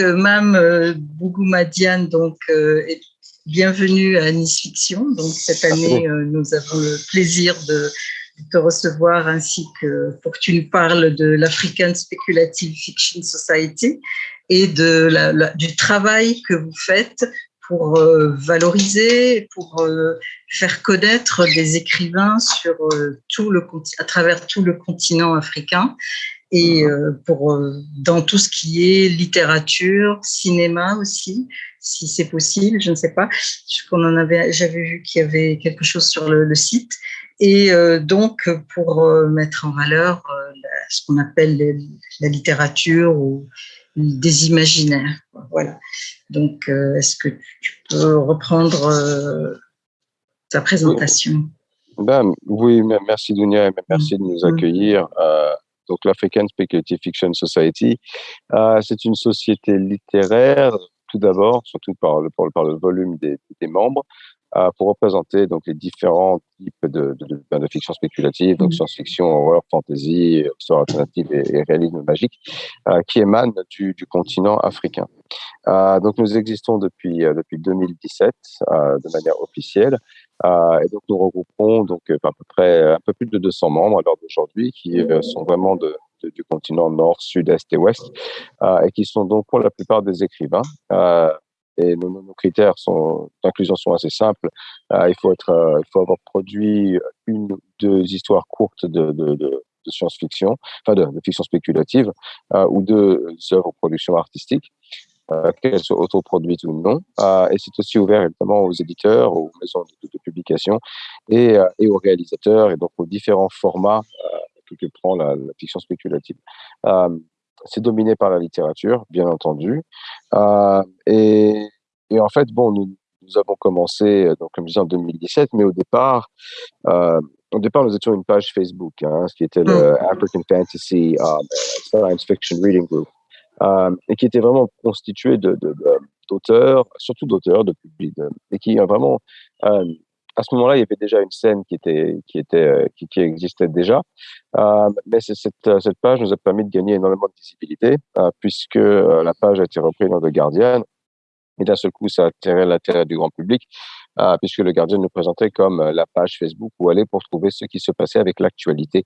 Mam euh, Bougoumadian, donc, euh, bienvenue à Nice Fiction. Donc, cette année, nous avons le plaisir de te recevoir ainsi que pour que tu nous parles de l'African Speculative Fiction Society et de la, du travail que vous faites pour valoriser, pour faire connaître des écrivains sur tout le, à travers tout le continent africain et euh, pour euh, dans tout ce qui est littérature, cinéma aussi, si c'est possible, je ne sais pas. qu'on en avait, j'avais vu qu'il y avait quelque chose sur le, site, et euh, donc pour mettre en valeur ce qu'on appelle la littérature ou des imaginaires. Voilà. Donc, est-ce que tu peux reprendre ta présentation? Ben, Oui, merci Dunia et merci de nous mm. accueillir donc l'African Speculative Fiction Society. Euh, c'est une société littéraire, tout d'abord, surtout par le, par le volume des, des membres, euh, pour représenter donc les différents types de, de, de, ben, de fiction spéculative, donc mmh. science-fiction, horreur, fantasy, histoire alternative et, réalisme magique, euh, qui émanent du, du continent africain. Euh, donc nous existons depuis depuis 2017 euh, de manière officielle. Euh, et donc nous regroupons donc à peu près un peu plus de 200 membres à l'heure d'aujourd'hui qui sont vraiment de, du continent nord, sud, est et ouest et qui sont donc pour la plupart des écrivains. Et nos, nos critères d'inclusion sont assez simples. Euh, il faut être, euh, il faut avoir produit une ou deux histoires courtes de, science-fiction, enfin de, fiction spéculative, euh, ou deux œuvres de production artistique, euh, qu'elles soient autoproduites ou non. Euh, et c'est aussi ouvert évidemment aux éditeurs, aux maisons de, de publication et, et, aux réalisateurs, et donc aux différents formats que, que prend la, la fiction spéculative c'est dominé par la littérature, bien entendu. Euh, et, et, en fait, bon, nous, nous avons commencé, euh, donc, comme je disais, en 2017, mais au départ, euh, au départ, nous étions une page Facebook, hein, ce qui était le mm. African Fantasy um, Science Fiction Reading Group, euh, et qui était vraiment constitué de, d'auteurs, surtout d'auteurs, de public, et qui a vraiment euh, à ce moment-là, il y avait déjà une scène qui était qui euh, existait déjà, euh, mais cette euh, cette page nous a permis de gagner énormément de visibilité euh, puisque euh, la page a été reprise dans The Guardian. Et d'un seul coup, ça a attiré l'intérêt du grand public puisque le Guardian nous présentait comme la page Facebook où aller pour trouver ce qui se passait avec l'actualité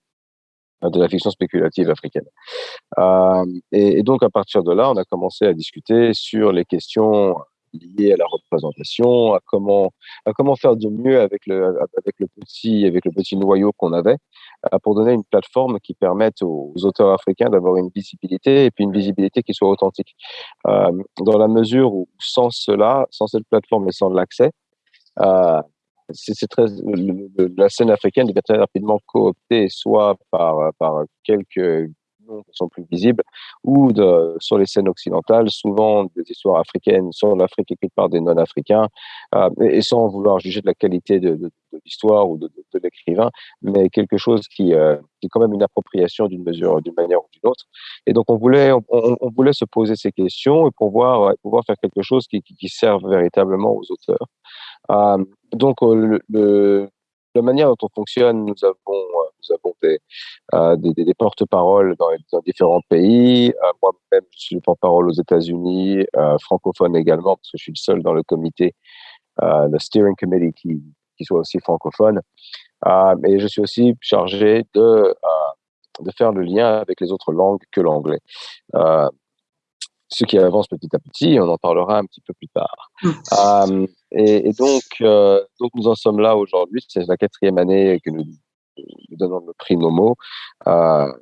de la fiction spéculative africaine. Euh, et, donc, à partir de là, on a commencé à discuter sur les questions lié à la représentation, à comment, à comment faire de mieux avec le, avec le petit, avec le petit noyau qu'on avait, euh, pour donner une plateforme qui permette aux, auteurs africains d'avoir une visibilité et puis une visibilité qui soit authentique. Euh, dans la mesure où sans cela, sans cette plateforme et sans l'accès, euh, c'est très la scène africaine devient très rapidement cooptée soit par par quelques qui sont plus visibles, ou sur les scènes occidentales, souvent des histoires africaines sur l'Afrique écrites par des non-africains, euh, et, sans vouloir juger de la qualité de, l'histoire ou de, l'écrivain, mais quelque chose qui, euh, qui, est quand même une appropriation d'une mesure, d'une manière ou d'une autre. Et donc on voulait, voulait se poser ces questions et pouvoir, pouvoir faire quelque chose qui, qui serve véritablement aux auteurs. Euh, donc le, le la manière dont on fonctionne, nous avons, euh, nous avons des, euh, des, des, porte-paroles dans, dans, différents pays. Euh, Moi-même, je suis le porte-parole aux États-Unis, euh, francophone également, parce que je suis le seul dans le comité, euh, le steering committee qui, qui soit aussi francophone. Euh, et je suis aussi chargé de, de faire le lien avec les autres langues que l'anglais ce qui avance petit à petit. On en parlera un petit peu plus tard. Mmh. Euh, et, et, donc, euh, donc, nous en sommes là aujourd'hui. C'est la quatrième année que nous, nous donnons le prix Nomo, euh,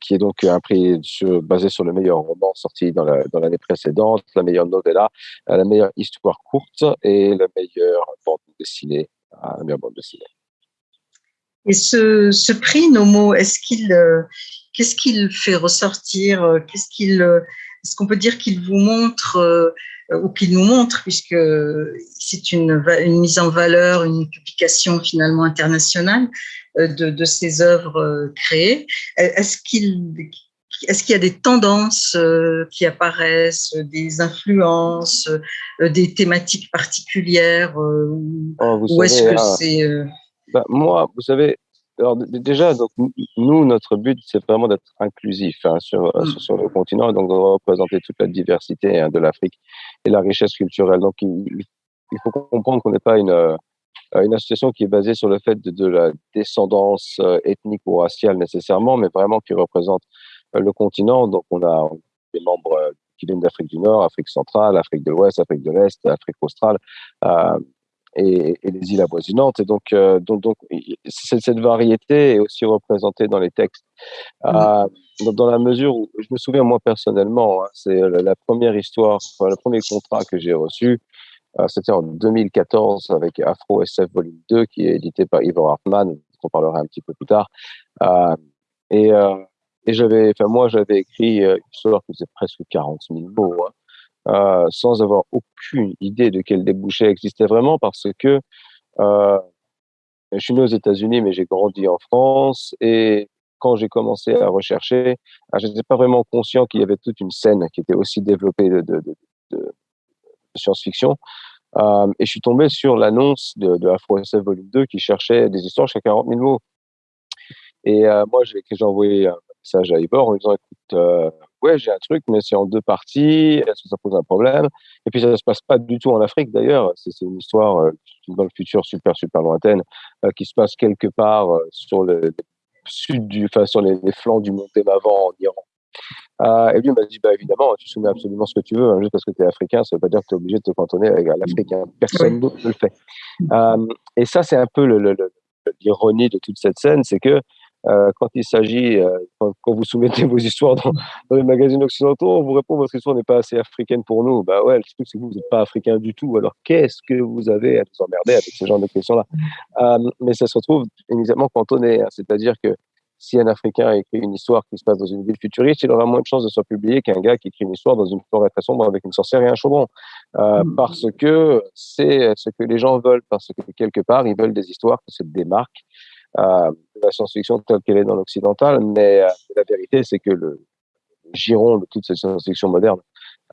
qui est donc un prix sur, basé sur le meilleur roman sorti dans l'année la, dans précédente, la meilleure novella, la meilleure histoire courte et la meilleure bande dessinée. La meilleure bande dessinée. Et ce, ce prix Nomo, est-ce qu'il, euh, qu'est-ce qu'il fait ressortir? Qu'est-ce qu'il est-ce qu'on peut dire qu'il vous montre euh, ou qu'il nous montre, puisque c'est une, une, mise en valeur, une publication finalement internationale euh, de, de ces œuvres euh, créées. Est-ce qu'il est-ce qu'il y a des tendances qui apparaissent, des influences, des thématiques particulières oh, Ou est-ce que c'est... Ben, moi, vous savez, alors déjà, donc nous, notre but, c'est vraiment d'être inclusif hein, sur, mm. sur, sur, le continent, donc de représenter toute la diversité hein, de l'Afrique et la richesse culturelle. Donc il, il faut comprendre qu'on n'est pas une euh, une association qui est basée sur le fait de, de la descendance euh, ethnique ou raciale nécessairement, mais vraiment qui représente euh, le continent. Donc on a des membres qui viennent d'Afrique du Nord, Afrique centrale, Afrique de l'Ouest, Afrique de l'Est, Afrique australe. Et, et, les îles avoisinantes. Et donc, euh, donc, donc cette variété est aussi représentée dans les textes. Euh, dans la mesure où, je me souviens moi personnellement, hein, c'est la, première histoire, enfin, le premier contrat que j'ai reçu, euh, c'était en 2014 avec Afro SF Volume 2, qui est édité par Ivo Hartmann, on parlera un petit peu plus tard. Et, et j'avais, enfin moi, j'avais écrit une histoire qui faisait presque 40 000 mots. Hein. Euh, sans avoir aucune idée de quel débouché existait vraiment parce que euh, je suis né aux États-Unis, mais j'ai grandi en France et quand j'ai commencé à rechercher, ah, je n'étais pas vraiment conscient qu'il y avait toute une scène qui était aussi développée de, science-fiction. Euh, et je suis tombé sur l'annonce de, de Afro SF Volume 2 qui cherchait des histoires jusqu'à 40 000 mots. Et moi, j'ai envoyé un message à Ivor en lui disant, écoute, ouais, j'ai un truc, mais c'est en deux parties, est-ce que ça pose un problème? Et puis ça ne se passe pas du tout en Afrique d'ailleurs, c'est une histoire euh, dans le futur super, super lointaine, euh, qui se passe quelque part euh, sur le, sud du, enfin, sur les, flancs du mont Témavan en Iran. Euh, et lui m'a dit, bah, évidemment, tu soumets absolument ce que tu veux, hein, juste parce que tu es africain, ça ne veut pas dire que tu es obligé de te cantonner avec l'Africain. Personne d'autre ne le fait. Euh, et ça, c'est un peu l'ironie de toute cette scène, c'est que euh, quand il s'agit, euh, quand, vous soumettez vos histoires dans, dans, les magazines occidentaux, on vous répond votre histoire n'est pas assez africaine pour nous. Bah ouais, le truc c'est que vous n'êtes pas africain du tout. Alors qu'est-ce que vous avez à nous emmerder avec ce genre de questions-là? Euh, Mais ça se retrouve immédiatement cantonné. Hein. C'est-à-dire que si un Africain écrit une histoire qui se passe dans une ville futuriste, il aura moins de chances de se publier qu'un gars qui écrit une histoire dans une forêt très sombre avec une sorcière et un chaudron. Euh, mmh. Parce que c'est ce que les gens veulent, parce que quelque part, ils veulent des histoires qui se démarquent euh, la science-fiction telle qu'elle est dans l'occidental, mais euh, la vérité, c'est que le giron de toute cette science-fiction moderne,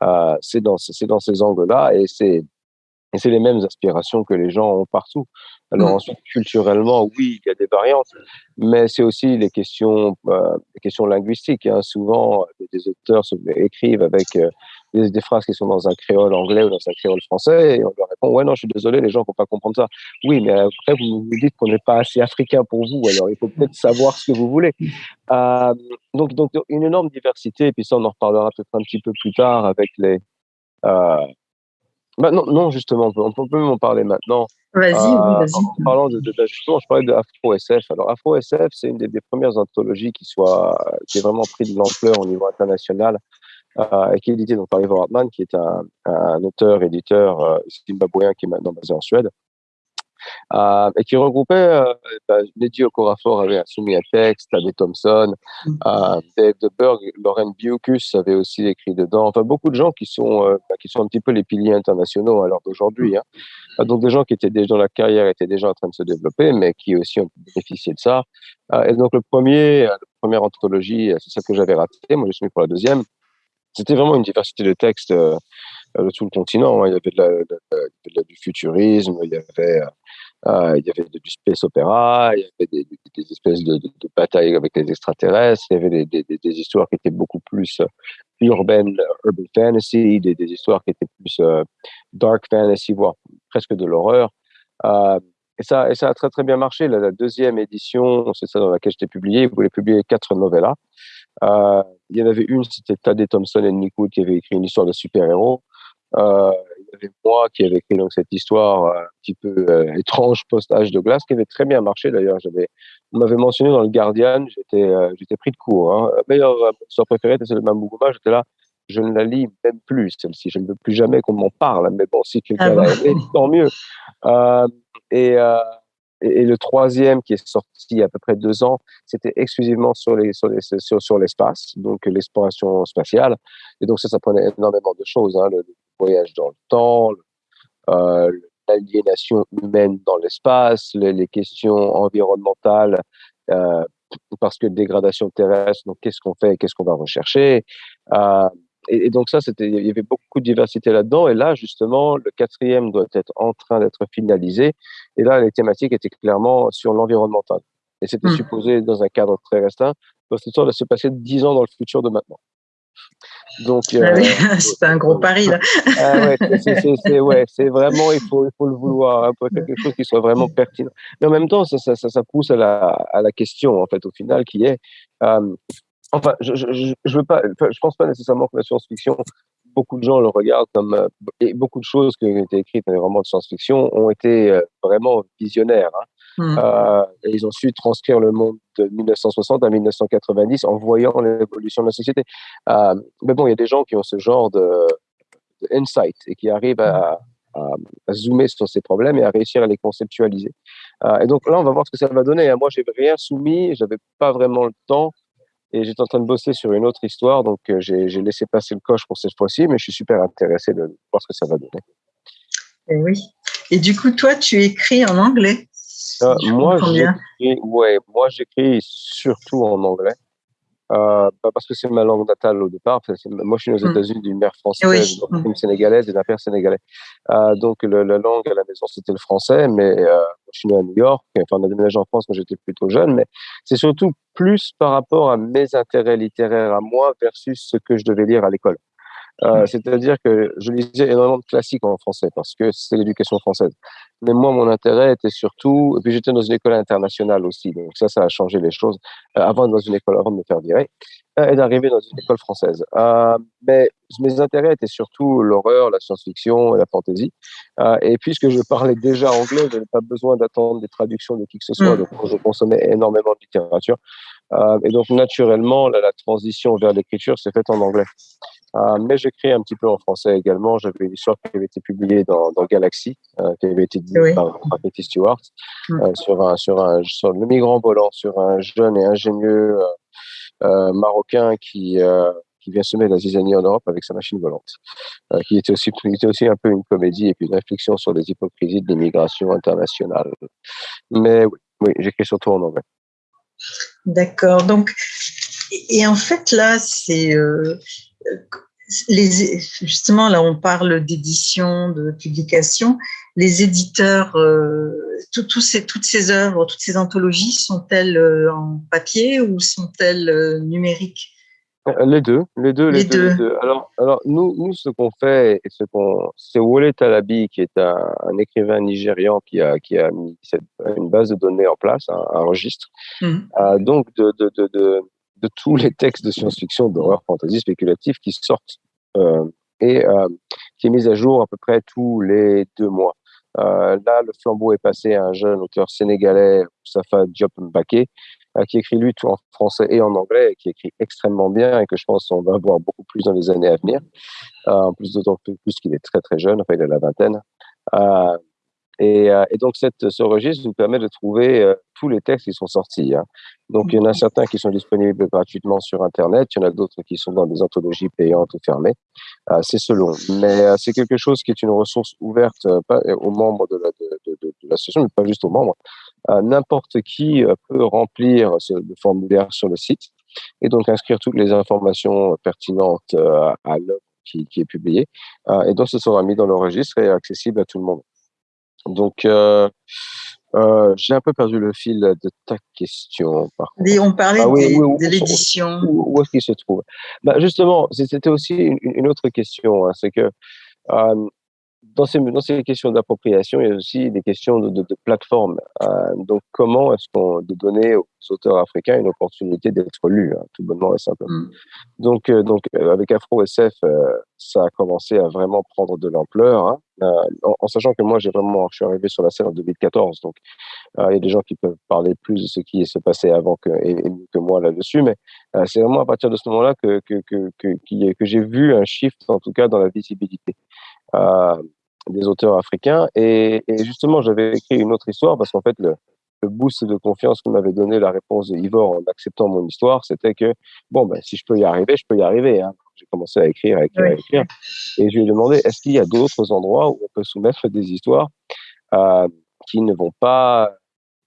euh, c'est dans, dans ces angles-là et c'est et c'est les mêmes aspirations que les gens ont partout. Alors mmh. ensuite, culturellement, oui, il y a des variantes, mais c'est aussi les questions, euh, les questions linguistiques. Hein. Souvent, des auteurs écrivent avec euh, des, des, phrases qui sont dans un créole anglais ou dans un créole français, et on leur répond ouais non, je suis désolé, les gens ne vont pas comprendre ça. Oui, mais après vous vous dites qu'on n'est pas assez africain pour vous, alors il faut peut-être savoir ce que vous voulez. Euh, donc donc une énorme diversité, et puis ça on en reparlera peut-être un petit peu plus tard avec les euh, bah non, non, justement, on peut, on peut même en parler maintenant. Vas-y, euh, vas-y. En parlant de, de, de, justement, je parlais de Afro SF. Alors, Afro SF, c'est une des, des, premières anthologies qui soit, qui est vraiment pris de l'ampleur au niveau international et qui est édité donc, par Ivo Hartmann, qui est un, un auteur, éditeur euh, zimbabwéen qui est maintenant basé en Suède. Euh, et qui regroupait euh, bah, Okorafor avait soumis un texte, Tadé Thompson, mm. euh, Dave DeBerg, Lauren Bucus avait aussi écrit dedans. Enfin, beaucoup de gens qui sont euh, bah, qui sont un petit peu les piliers internationaux à l'heure d'aujourd'hui. Hein. Euh, donc des gens qui étaient déjà dans la carrière étaient déjà en train de se développer, mais qui aussi ont bénéficié de ça. et donc le premier, la première anthologie, c'est ça que j'avais raté. Moi, je suis mis pour la deuxième. C'était vraiment une diversité de textes de tout le continent. Hein. Il y avait du futurisme, il y avait euh, il y du space opéra, il y avait des, espèces de, batailles avec les extraterrestres, il y avait des, histoires qui étaient beaucoup plus euh, urbaines, urban fantasy, des, histoires qui étaient plus euh, dark fantasy, voire presque de l'horreur. Euh, et ça, et ça a très très bien marché. La, la deuxième édition, c'est ça dans laquelle j'étais publié, vous voulez publier quatre novellas. Euh, il y en avait une, c'était Tadé Thompson et Nick Wood qui avait écrit une histoire de super-héros. Euh, avait moi qui avait écrit donc cette histoire euh, un petit peu euh, étrange post-âge de glace qui avait très bien marché d'ailleurs. J'avais, on m'avait mentionné dans le Guardian, j'étais, euh, j'étais pris de court. Hein. Meilleur histoire préférée, c'est le Mamougouma. J'étais là, je ne la lis même plus celle-ci. Je ne veux plus jamais qu'on m'en parle. Mais bon, si quelqu'un ah l'a aimé, tant mieux. et et, le troisième qui est sorti il y a à peu près deux ans, c'était exclusivement sur les sur sur, l'espace, donc l'exploration spatiale. Et donc ça, ça prenait énormément de choses, hein, le, voyage dans le temps, euh, l'aliénation humaine dans l'espace, les, les, questions environnementales, euh, parce que dégradation terrestre, donc qu'est-ce qu'on fait, qu'est-ce qu'on va rechercher. Euh, et, et, donc ça, c'était, il y avait beaucoup de diversité là-dedans. Et là, justement, le quatrième doit être en train d'être finalisé. Et là, les thématiques étaient clairement sur l'environnemental. Et c'était mmh. supposé dans un cadre très restreint. Cette histoire de se passer dix ans dans le futur de maintenant. Donc, ah euh, c'est un gros pari là. ah c'est ouais, vraiment, il faut, il faut le vouloir, hein, pour quelque chose qui soit vraiment pertinent. Mais en même temps, ça, ça, ça, pousse à la, à la question, en fait, au final, qui est, euh, enfin, je, je, je, veux pas, je pense pas nécessairement que la science-fiction, beaucoup de gens le regardent comme, euh, et beaucoup de choses qui ont été écrites dans les romans de science-fiction ont été vraiment visionnaires. Hein. Mmh. Euh, et ils ont su transcrire le monde de 1960 à 1990 en voyant l'évolution de la société. Euh, mais bon, il y a des gens qui ont ce genre de, insight et qui arrivent à, zoomer sur ces problèmes et à réussir à les conceptualiser. Euh, et donc là, on va voir ce que ça va donner. Moi, j'ai rien soumis, j'avais pas vraiment le temps et j'étais en train de bosser sur une autre histoire, donc j'ai laissé passer le coche pour cette fois-ci, mais je suis super intéressé de voir ce que ça va donner. Et oui. Et du coup, toi, tu écris en anglais euh, moi, j'écris, ouais, moi, j'écris surtout en anglais. Euh, parce que c'est ma langue natale au départ. moi, je suis aux mm. États-Unis d'une mère française, d'une mm. sénégalaise et d'un père sénégalais. Euh, donc, la langue à la maison, c'était le français, mais je suis né à New York. Enfin, on a déménagé en France quand j'étais plutôt jeune, mais c'est surtout plus par rapport à mes intérêts littéraires à moi versus ce que je devais lire à l'école. Euh, c'est-à-dire que je lisais énormément de classiques en français parce que c'est l'éducation française. Mais moi, mon intérêt était surtout, et puis j'étais dans une école internationale aussi, donc ça, ça a changé les choses. Euh, avant dans une école, avant de me faire virer, euh, et d'arriver dans une école française. mais mes intérêts étaient surtout l'horreur, la science-fiction et la fantasy. et puisque je parlais déjà anglais, je n'avais pas besoin d'attendre des traductions de qui que ce soit, mm. donc je consommais énormément de littérature. et donc naturellement, la transition vers l'écriture s'est faite en anglais. Euh, mais j'écris un petit peu en français également. J'avais une histoire qui avait été publiée dans, dans Galaxy, euh, qui avait été dite par, Betty Stewart, mm. euh, sur, un, sur, un, sur le migrant volant, sur un jeune et ingénieux marocain qui, qui vient semer la zizanie en Europe avec sa machine volante, qui était aussi, était aussi un peu une comédie et puis une réflexion sur les hypocrisies de l'immigration internationale. Mais oui, oui j'écris surtout en anglais. D'accord. Donc, et en fait, là, c'est les, justement, là, on parle d'édition, de publication. Les éditeurs, euh, ces, toutes ces œuvres, toutes ces anthologies, sont-elles euh, en papier ou sont-elles euh, numériques? Les deux, les deux, les, deux, Alors, alors, nous, nous, ce qu'on fait, ce qu'on, c'est Wole Talabi, qui est un, écrivain nigérian qui a, qui a mis une base de données en place, un, registre, mmh. donc de, de, de, de tous les textes de science-fiction, d'horreur, fantasy, spéculatif qui sortent et euh, qui est mise à jour à peu près tous les deux mois. Euh, là, le flambeau est passé à un jeune auteur sénégalais, Safa Diop Mbake, qui écrit lui tout en français et en anglais, et qui écrit extrêmement bien et que je pense qu'on va voir beaucoup plus dans les années à venir. en plus d'autant plus qu'il est très très jeune, enfin il a la vingtaine. Et, euh, et, donc, cette, ce registre nous permet de trouver euh, tous les textes qui sont sortis. Hein. Donc, il y en a certains qui sont disponibles gratuitement sur Internet, il y en a d'autres qui sont dans des anthologies payantes ou fermées. Euh, c'est selon. Mais c'est quelque chose qui est une ressource ouverte pas, aux membres de l'association, la, de, de, mais pas juste aux membres. N'importe qui peut remplir ce formulaire sur le site et donc inscrire toutes les informations pertinentes à l'œuvre qui, qui, est publiée. et donc, ce sera mis dans le registre et accessible à tout le monde. Donc, euh, euh, j'ai un peu perdu le fil de ta question. Par on parlait ah de l'édition. Où, est-ce qu'il se trouve? Bah, Justement, c'était aussi une, autre question. Hein, c'est que euh, dans ces, dans ces questions d'appropriation, il y a aussi des questions de, de, de plateforme. Euh, donc, comment est-ce qu'on de donner aux auteurs africains une opportunité d'être lus, hein, tout bonnement et simplement. Mm. Donc, euh, donc euh, avec Afro SF, euh, ça a commencé à vraiment prendre de l'ampleur, hein, en, en, sachant que moi, j'ai vraiment, je suis arrivé sur la scène en 2014, donc il y a des gens qui peuvent parler plus de ce qui s'est passé avant que, et, que moi là-dessus, mais c'est vraiment à partir de ce moment-là que que, que, que, que j'ai vu un shift, en tout cas, dans la visibilité. Euh, des auteurs africains. Et, et justement, j'avais écrit une autre histoire parce qu'en fait, le, le, boost de confiance que m'avait donné la réponse de Ivor en acceptant mon histoire, c'était que, bon, ben, si je peux y arriver, je peux y arriver. Hein. J'ai commencé à écrire, à écrire, à écrire. Et je lui ai demandé, est-ce qu'il y a d'autres endroits où on peut soumettre des histoires euh, qui ne vont pas,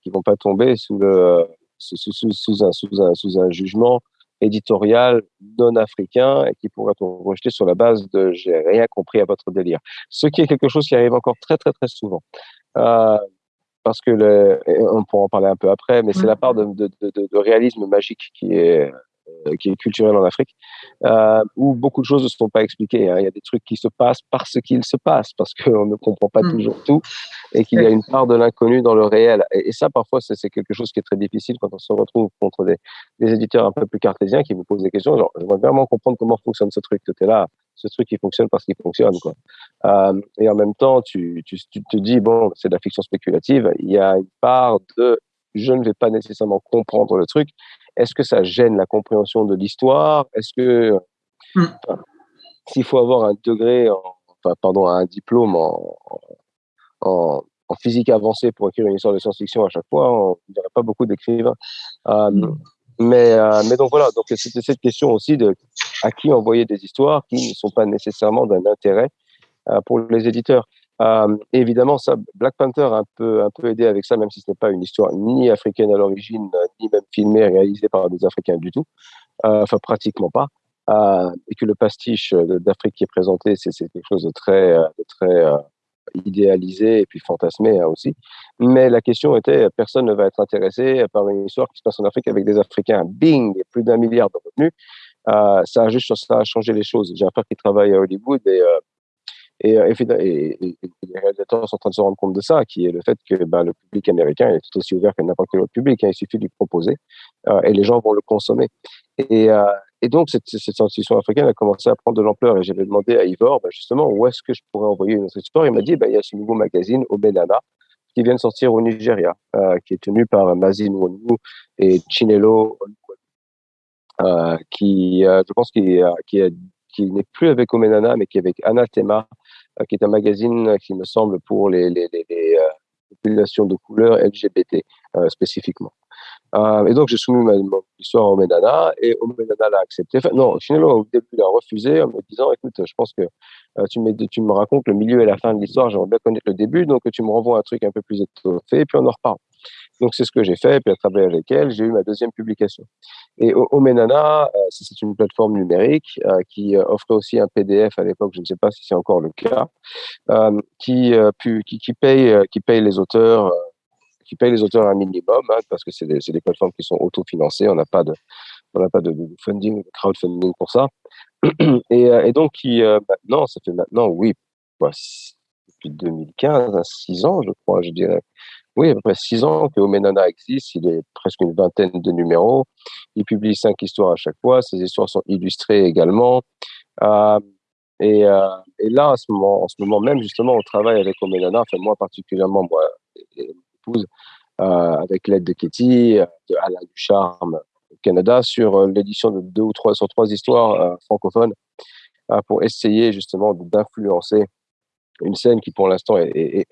qui vont pas tomber sous le, sous, sous, sous, un, sous, un, sous un jugement éditorial non africain et qui pourrait être rejeté sur la base de j'ai rien compris à votre délire. Ce qui est quelque chose qui arrive encore très très très souvent. Euh, parce que le, on pourra en parler un peu après, mais c'est la part de, de, de, de, réalisme magique qui est qui est culturel en Afrique, euh, où beaucoup de choses ne sont pas expliquées. Hein. Il y a des trucs qui se passent parce qu'ils se passent, parce qu'on ne comprend pas mm. toujours tout, et qu'il y a une part de l'inconnu dans le réel. Et, ça, parfois, c'est quelque chose qui est très difficile quand on se retrouve contre des, des éditeurs un peu plus cartésiens qui vous posent des questions. Genre, je veux vraiment comprendre comment fonctionne ce truc. Tu es là, ce truc qui fonctionne parce qu'il fonctionne. Quoi. Euh, et en même temps, tu, tu, tu te dis, bon, c'est de la fiction spéculative. Il y a une part de je ne vais pas nécessairement comprendre le truc, est-ce que ça gêne la compréhension de l'histoire? Est-ce que hmm. s'il faut avoir un degré, enfin, pardon, un diplôme en, en, physique avancée pour écrire une histoire de science-fiction à chaque fois, on dirait pas beaucoup d'écrivains. Euh, mais, euh, mais donc voilà, donc c'était cette question aussi de à qui envoyer des histoires qui ne sont pas nécessairement d'un intérêt euh, pour les éditeurs. Euh, évidemment, ça, Black Panther a un peu, un peu aidé avec ça, même si ce n'est pas une histoire ni africaine à l'origine, ni même filmée, réalisée par des Africains du tout. Euh, enfin, pratiquement pas. Euh, et que le pastiche d'Afrique qui est présenté, c'est quelque chose de très, de très idéalisé et puis fantasmé hein, aussi. Mais la question était, personne ne va être intéressé par une histoire qui se passe en Afrique avec des Africains. Bing, plus d'un milliard de revenus. Ça a juste ça a changé les choses. J'ai un frère qui travaille à Hollywood et euh, et, et, les réalisateurs sont en train de se rendre compte de ça, qui est le fait que ben, le public américain est tout aussi ouvert que n'importe quel autre public. Hein, il suffit de lui proposer euh, et les gens vont le consommer. Et, euh, donc, cette, cette institution africaine a commencé à prendre de l'ampleur. Et j'avais demandé à Ivor, ben, justement, où est-ce que je pourrais envoyer une autre histoire? Il m'a dit, ben, il y a ce nouveau magazine, Obenana, qui vient de sortir au Nigeria, qui est tenu par Mazin Wonu et Chinelo qui, je pense, qui, n'est plus avec Omenana, mais qui est avec Anathema, euh, qui est un magazine euh, qui me semble pour les, euh, populations de couleur LGBT spécifiquement. et donc, j'ai soumis ma, histoire à Omenana et Omenana l'a accepté. Enfin, non, finalement, au début, il a refusé en me disant Écoute, je pense que tu, me, tu me racontes le milieu et la fin de l'histoire, j'aimerais bien connaître le début, donc tu me renvoies un truc un peu plus étoffé et puis on en reparle. Donc, c'est ce que j'ai fait. Puis, à travers avec elle, j'ai eu ma deuxième publication. Et Omenana, euh, c'est une plateforme numérique euh, qui euh, offrait aussi un PDF à l'époque, je ne sais pas si c'est encore le cas, qui, paye, les auteurs qui paye les auteurs un minimum, hein, parce que c'est des, plateformes qui sont autofinancées, on n'a pas de, on n'a pas de, funding, crowdfunding pour ça. Et, et donc, qui, maintenant, ça fait maintenant, oui, depuis 2015, 6 hein, ans, je crois, je dirais, oui, à peu près six ans que Omenana existe. Il est presque une vingtaine de numéros. Il publie cinq histoires à chaque fois. Ces histoires sont illustrées également. Euh, et, euh, et, là, en ce, moment, même, justement, on travaille avec Omenana, enfin moi particulièrement, moi et mon épouse, euh, avec l'aide de Katie, de Alain Ducharme au Canada, sur l'édition de deux ou trois, sur trois histoires francophones, pour essayer justement d'influencer une scène qui pour l'instant est,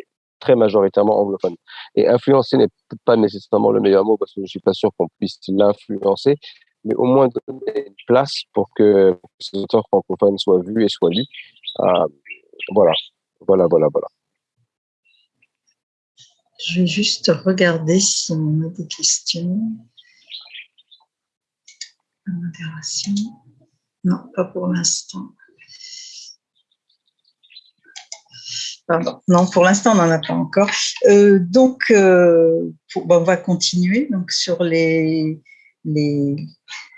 très majoritairement anglophone. Et influencer n'est pas nécessairement le meilleur mot parce que je suis pas sûr qu'on puisse l'influencer, mais au moins donner une place pour que ces auteurs francophones soient vus et soient lus. Euh, voilà, voilà, voilà, voilà. Je vais juste regarder si on a des questions. Non, pas pour l'instant. Non, pour l'instant, on n'en a pas encore. Euh, donc, euh, on va continuer. Donc, sur les, les,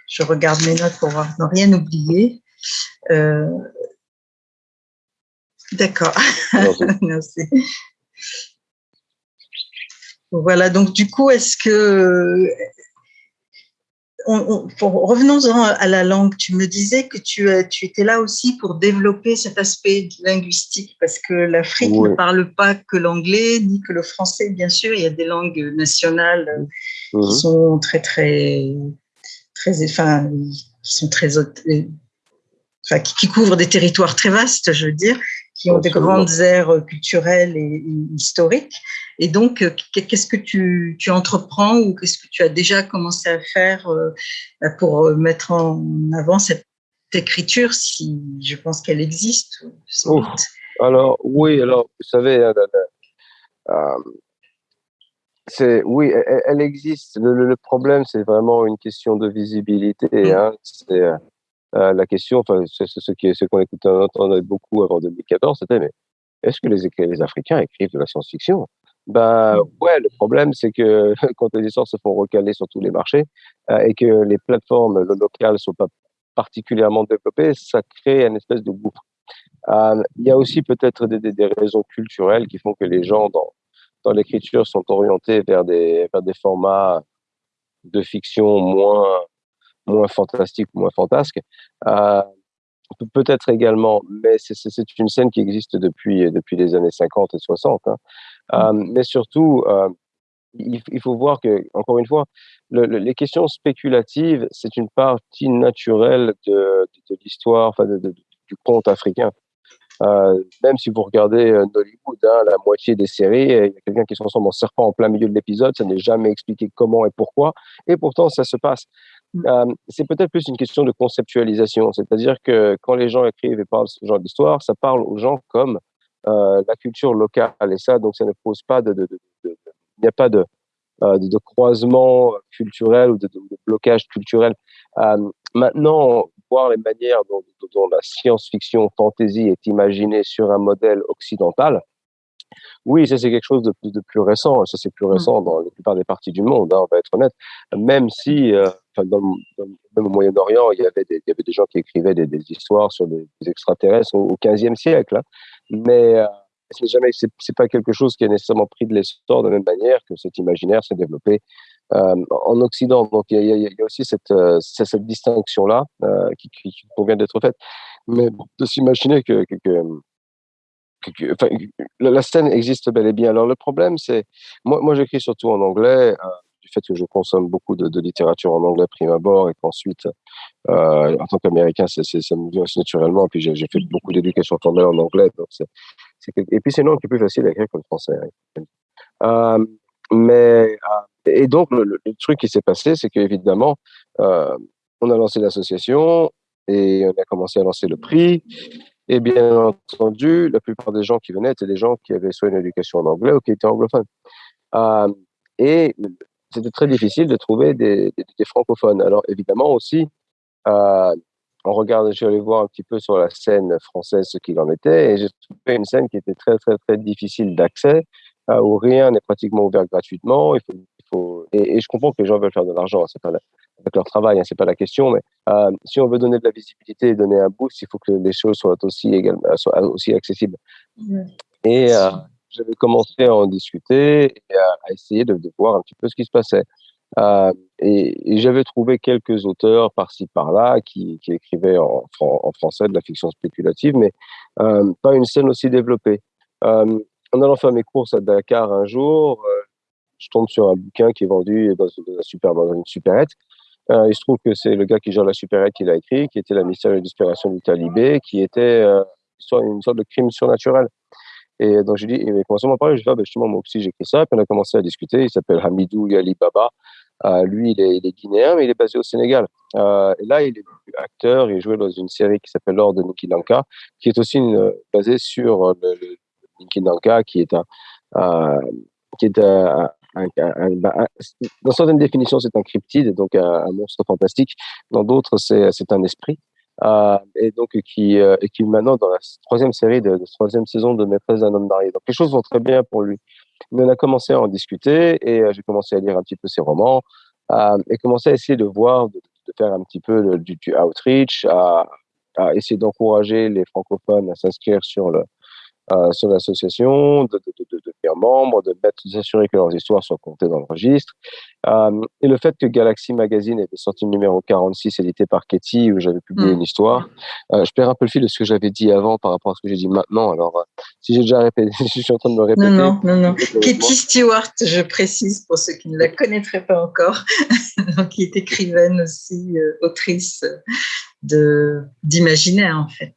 je regarde mes notes pour voir, ne rien oublier. Euh, D'accord. voilà. Donc, du coup, est-ce que revenons-en à la langue. Tu me disais que tu, tu, étais là aussi pour développer cet aspect linguistique, parce que l'Afrique ne parle pas que l'anglais, ni que le français, bien sûr. Il y a des langues nationales qui mhm. sont très, très, très, enfin, qui sont très, enfin, qui couvrent des territoires très vastes, je veux dire, qui ont des grandes aires culturelles et historiques. Et donc, euh, qu'est-ce que tu, tu entreprends ou qu'est-ce que tu as déjà commencé à faire euh, pour euh, mettre en avant cette écriture, si je pense qu'elle existe Alors, oui, alors, vous savez, c'est oui, elle, existe. Le, problème, c'est vraiment une question de visibilité. Mm. Hein. C'est la question, enfin, c'est ce qui, ce qu'on écoutait, entendait beaucoup avant 2014, c'était mais est-ce que les, les Africains écrivent de la science-fiction? Ben ouais, le problème c'est que quand les histoires se font recaler sur tous les marchés et que les plateformes locales sont pas particulièrement développées, ça crée une espèce de gouffre. Euh, il y a aussi peut-être des, des, raisons culturelles qui font que les gens dans, dans l'écriture sont orientés vers des, vers des formats de fiction moins, moins fantastiques, moins fantasques. Euh, peut-être également, mais c'est une scène qui existe depuis, depuis les années 50 et 60. Hein. Euh, mais surtout, euh, il, il, faut voir que, encore une fois, le, le, les questions spéculatives, c'est une partie naturelle de, de, de l'histoire, enfin de, du conte africain. Euh, même si vous regardez euh, Hollywood, hein, la moitié des séries, il y a quelqu'un qui se transforme en serpent en plein milieu de l'épisode, ça n'est jamais expliqué comment et pourquoi, et pourtant ça se passe. Euh, c'est peut-être plus une question de conceptualisation, c'est-à-dire que quand les gens écrivent et parlent ce genre d'histoire, ça parle aux gens comme euh, la culture locale, et ça, donc ça ne pose pas de, de, de, de il n'y a pas de, euh, de, croisement culturel ou de, blocage culturel. Maintenant, voir les manières dont, dont la science-fiction fantasy est imaginée sur un modèle occidental, oui, ça c'est quelque chose de plus, de plus récent. Ça c'est plus mmh. récent dans la plupart des parties du monde, hein, on va être honnête. Même si, euh, dans, dans, même au Moyen-Orient, il y avait des, il y avait des gens qui écrivaient des, des histoires sur des, des extraterrestres au, 15e siècle. Hein. Mais euh, c'est jamais, c'est pas quelque chose qui est nécessairement pris de l'essor de la même manière que cet imaginaire s'est développé euh, en Occident. Donc il y a, y a aussi cette, euh, cette distinction là euh, qui, qui, convient d'être faite. Mais de s'imaginer que, que, que, que la, scène existe bel et bien. Alors le problème, c'est moi, moi j'écris surtout en anglais. Euh, du fait que je consomme beaucoup de, littérature en anglais prime abord et qu'ensuite, euh, en tant qu'Américain, ça me vient aussi naturellement. Puis j'ai fait beaucoup d'éducation en anglais. Et puis c'est est plus facile à écrire que le français. Hein. Euh, mais et donc le, truc qui s'est passé, c'est qu'évidemment, on a lancé l'association et on a commencé à lancer le prix. Et bien entendu, la plupart des gens qui venaient étaient des gens qui avaient soit une éducation en anglais ou qui étaient anglophones. Euh, et c'était très difficile de trouver des, francophones. Alors évidemment aussi, euh, on regarde, je suis allé voir un petit peu sur la scène française ce qu'il en était, et j'ai trouvé une scène qui était très très très difficile d'accès, euh, où rien n'est pratiquement ouvert gratuitement. Faut et, et, je comprends que les gens veulent faire de l'argent, c'est pas la, avec leur travail, hein, c'est pas la question, mais euh, si on veut donner de la visibilité et donner un boost, il faut que les choses soient aussi également soient aussi accessibles. Mmh. Et euh, j'avais commencé à en discuter et à, à essayer de, de, voir un petit peu ce qui se passait. Euh, et, et j'avais trouvé quelques auteurs par-ci par-là qui, qui écrivaient en, en, français de la fiction spéculative, mais euh, pas une scène aussi développée. Euh, en allant faire mes courses à Dakar un jour, euh, je tombe sur un bouquin qui est vendu dans, une, super, dans une supérette. Euh, il se trouve que c'est le gars qui gère la supérette qui l'a écrit, qui était la mystérieuse disparition du talibé, qui était euh, une sorte de crime surnaturel. Et donc, j'ai dit, il m'a commencé à m'en parler. Je dis, ah, ben, justement, moi aussi, j'ai écrit ça. Puis on a commencé à discuter. Il s'appelle Hamidou Yali Baba. Euh, lui, il est, il guinéen, mais il est basé au Sénégal. Euh, et là, il est acteur. Il jouait dans une série qui s'appelle L'Or de Niki Lanka, qui est aussi une, basée sur le, le qui est un, qui est un, un, dans certaines définitions, c'est un cryptide, donc un, monstre fantastique. Dans d'autres, c'est un esprit. Euh, et donc qui, euh, et maintenant dans la troisième série de, de troisième saison de Maîtresse d'un homme marié. Donc les choses vont très bien pour lui. Mais on a commencé à en discuter et euh, j'ai commencé à lire un petit peu ses romans euh, et commencé à essayer de voir, de, faire un petit peu du, du, outreach, à, essayer d'encourager les francophones à s'inscrire sur le sur l'association, de, de, de, devenir membre, de mettre, s'assurer que leurs histoires soient comptées dans le registre. Euh, et le fait que Galaxy Magazine avait sorti le numéro 46 édité par Katie, où j'avais publié mmh. une histoire, euh, je perds un peu le fil de ce que j'avais dit avant par rapport à ce que j'ai dit maintenant. Alors, euh, si j'ai déjà répété, je suis en train de me répéter. Non, non, non, non. Katie Stewart, je précise pour ceux qui ne la connaîtraient pas encore, qui est écrivaine aussi, euh, autrice d'imaginaire en fait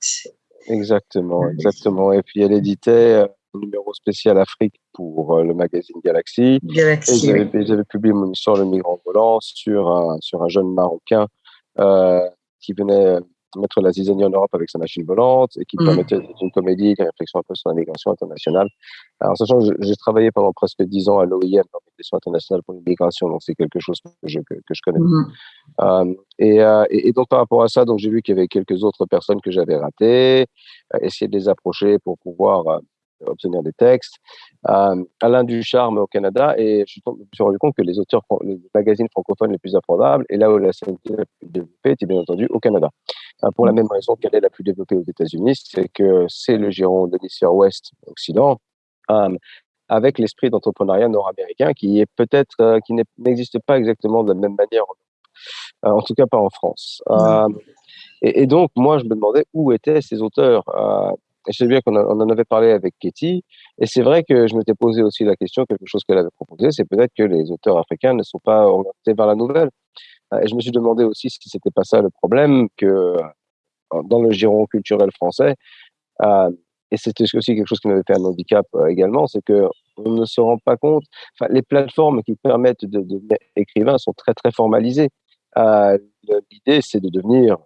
Exactement, exactement. Et puis elle éditait un euh, numéro spécial Afrique pour euh, le magazine Galaxy. Galaxy. Et j'avais, oui. publié mon histoire Le migrant volant sur un, sur un jeune Marocain euh, qui venait mettre la zizanie en Europe avec sa machine volante et qui mmh. permettait une comédie, une réflexion un peu sur la migration internationale. Alors, sachant que j'ai travaillé pendant presque dix ans à l'OIM, l'Organisation internationale pour l'immigration, donc c'est quelque chose que je, que, que je connais. Mmh. Euh, et, euh, et, donc, par rapport à ça, donc j'ai vu qu'il y avait quelques autres personnes que j'avais ratées, euh, essayer de les approcher pour pouvoir obtenir des textes. Alain Ducharme au Canada, et je me suis rendu compte que les auteurs, les magazines francophones les plus abordables, et là où la scène la plus développée, était bien entendu au Canada. pour la même raison qu'elle est la plus développée aux États-Unis, c'est que c'est le giron de l'hémisphère ouest, occident, avec l'esprit d'entrepreneuriat nord-américain qui est peut-être, qui n'existe pas exactement de la même manière, en tout cas pas en France. Et, donc, moi, je me demandais où étaient ces auteurs. Euh, je sais bien qu'on en avait parlé avec Katie, et c'est vrai que je m'étais posé aussi la question, quelque chose qu'elle avait proposé, c'est peut-être que les auteurs africains ne sont pas orientés vers la nouvelle. Euh, et je me suis demandé aussi si c'était pas ça le problème, que euh, dans le giron culturel français, euh, et c'était aussi quelque chose qui m'avait fait un handicap également, c'est que on ne se rend pas compte. Enfin, les plateformes qui permettent de devenir écrivain sont très très formalisées. L'idée, c'est de devenir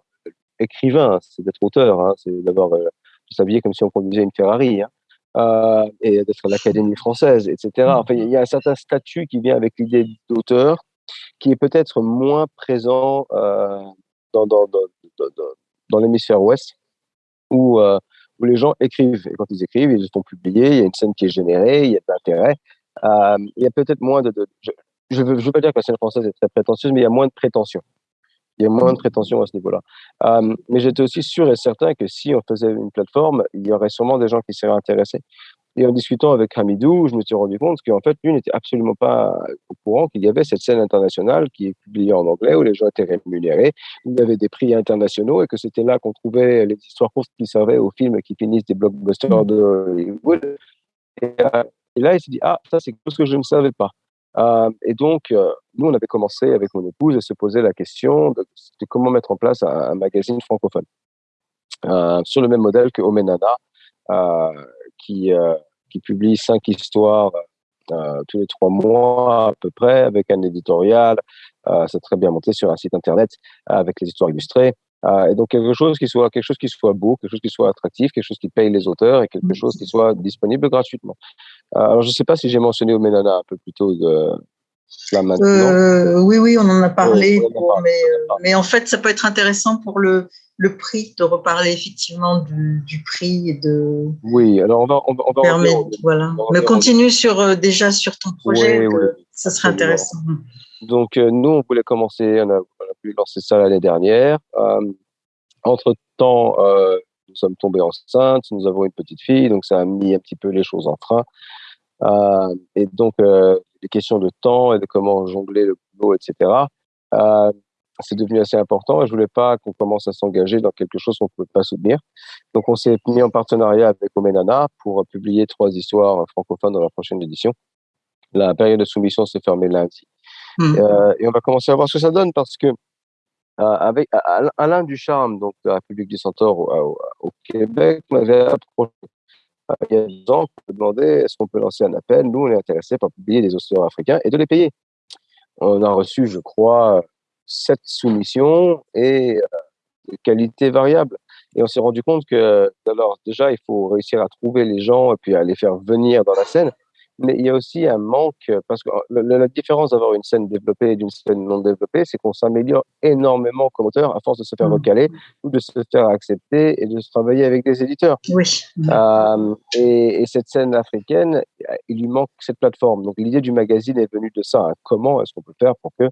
écrivain, c'est d'être auteur, hein, c'est d'avoir euh, s'habiller comme si on conduisait une Ferrari, hein, euh, et d'être à l'Académie française, etc. Enfin, il y a un certain statut qui vient avec l'idée d'auteur, qui est peut-être moins présent euh, dans, dans, dans, dans l'hémisphère ouest, où, euh, où les gens écrivent. Et quand ils écrivent, ils se font publier, il y a une scène qui est générée, il y a de l'intérêt. Euh, il y a peut-être moins de... de je ne veux, veux, pas dire que la scène française est très prétentieuse, mais il y a moins de prétention. Il y a moins de prétention à ce niveau-là. Mais j'étais aussi sûr et certain que si on faisait une plateforme, il y aurait sûrement des gens qui seraient intéressés. Et en discutant avec Hamidou, je me suis rendu compte qu'en fait, lui n'était absolument pas au courant qu'il y avait cette scène internationale qui est publiée en anglais, où les gens étaient rémunérés, où il y avait des prix internationaux, et que c'était là qu'on trouvait les histoires courtes qui servaient aux films qui finissent des blockbusters de Hollywood. Et, euh, et là, il s'est dit, ah, ça c'est quelque chose que je ne savais pas. Euh, et donc, euh, nous, on avait commencé avec mon épouse à se poser la question de, comment mettre en place un, magazine francophone euh, sur le même modèle que Omenana, qui, qui publie cinq histoires tous les trois mois à peu près, avec un éditorial. c'est très bien monté sur un site internet avec les histoires illustrées. Et donc quelque chose qui soit quelque chose qui soit beau, quelque chose qui soit attractif, quelque chose qui paye les auteurs et quelque chose qui soit disponible gratuitement. alors je ne sais pas si j'ai mentionné Omenana un peu plus tôt de, euh, oui, oui, on en a parlé, pour, mais, euh, mais, en fait, ça peut être intéressant pour le, le prix, de reparler effectivement du, du prix et de. Oui, alors on va, on va, on va permettre, voilà. On va mais continue sur, euh, déjà sur ton projet, oui, oui, ça serait intéressant. Donc, euh, nous, on voulait commencer, on a, on a pu lancer ça l'année dernière. Euh, entre temps, nous sommes tombés enceintes, nous avons une petite fille, donc ça a mis un petit peu les choses en. Euh, et donc, euh, les questions de temps et de comment jongler le boulot, etc. Euh, c'est devenu assez important et je voulais pas qu'on commence à s'engager dans quelque chose qu'on ne pouvait pas soutenir. Donc, on s'est mis en partenariat avec Omenana pour publier trois histoires francophones dans la prochaine édition. La période de soumission s'est fermée lundi. Mmh. Euh, et on va commencer à voir ce que ça donne parce que euh, avec Alain Ducharme, donc de la République du Centaure au, au, Québec, m'avait approché il y a 10 ans, peut demander est-ce qu'on peut lancer un appel? Nous, on est intéressé par publier des auteurs africains et de les payer. On a reçu, je crois, sept soumissions et euh, de qualité variable. Et on s'est rendu compte que, alors, déjà, il faut réussir à trouver les gens et puis à les faire venir dans la scène mais il y a aussi un manque, parce que la, la différence d'avoir une scène développée et d'une scène non développée, c'est qu'on s'améliore énormément comme auteur à force de se faire recaler mmh. ou de se faire accepter et de se travailler avec des éditeurs. Oui. Euh, et, et, cette scène africaine, il lui manque cette plateforme. Donc l'idée du magazine est venue de ça. Hein. Comment est-ce qu'on peut faire pour que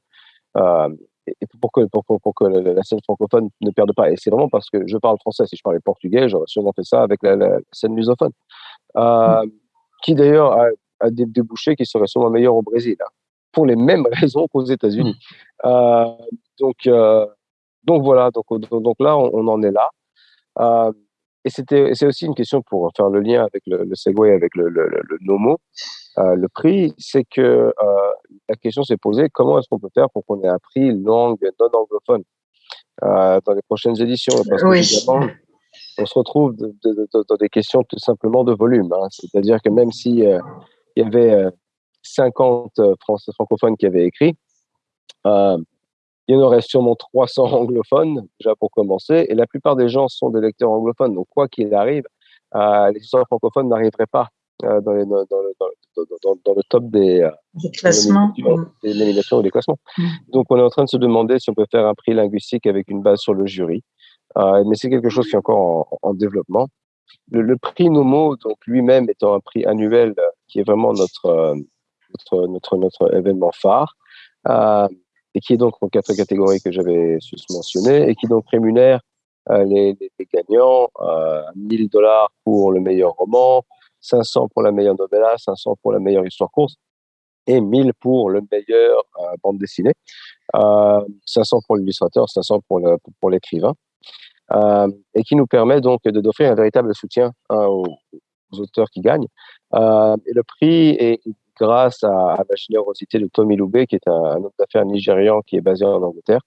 euh, et pour que, pour, pour, pour que la scène francophone ne perde pas? Et c'est vraiment parce que je parle français. Si je parlais portugais, j'aurais sûrement fait ça avec la, la scène lusophone. Euh, mmh. Qui d'ailleurs a à des débouchés qui seraient sûrement meilleurs au Brésil, hein, pour les mêmes raisons qu'aux États-Unis. Mmh. Euh, donc, euh, donc voilà, donc, donc là, on, on en est là. Euh, et c'était, c'est aussi une question pour faire le lien avec le, le Segway, avec le, le, le Nomo. Le prix, c'est que la question s'est posée comment est-ce qu'on peut faire pour qu'on ait un prix langue non anglophone dans les prochaines éditions? Parce oui. on se retrouve de, de, de, dans des questions tout simplement de volume. Hein. C'est-à-dire que même si euh, il y avait 50 euh, français francophones qui avaient écrit. Euh, il y en aurait sûrement 300 anglophones, déjà pour commencer, et la plupart des gens sont des lecteurs anglophones. Donc, quoi qu'il arrive, euh, les histoires francophones n'arriveraient pas euh, dans, les, dans, le, dans, dans, dans, le top des, des classements, des nominations ou des classements. Mmh. Donc, on est en train de se demander si on peut faire un prix linguistique avec une base sur le jury. Euh, mais c'est quelque chose qui est encore en, en développement. le, prix Nomo, donc lui-même étant un prix annuel qui est vraiment notre, notre, notre, événement phare, et qui est donc en quatre catégories que j'avais mentionnées, et qui donc rémunère les, les, gagnants, 1000 dollars pour le meilleur roman, 500 pour la meilleure novella, 500 pour la meilleure histoire courte, et 1000 pour le meilleur bande dessinée, 500 pour l'illustrateur, 500 pour l'écrivain. Euh, et qui nous permet donc d'offrir un véritable soutien hein, aux, auteurs qui gagnent. Euh, et le prix est grâce à, la générosité de Tommy Loubet, qui est un, homme d'affaires nigérian qui est basé en Angleterre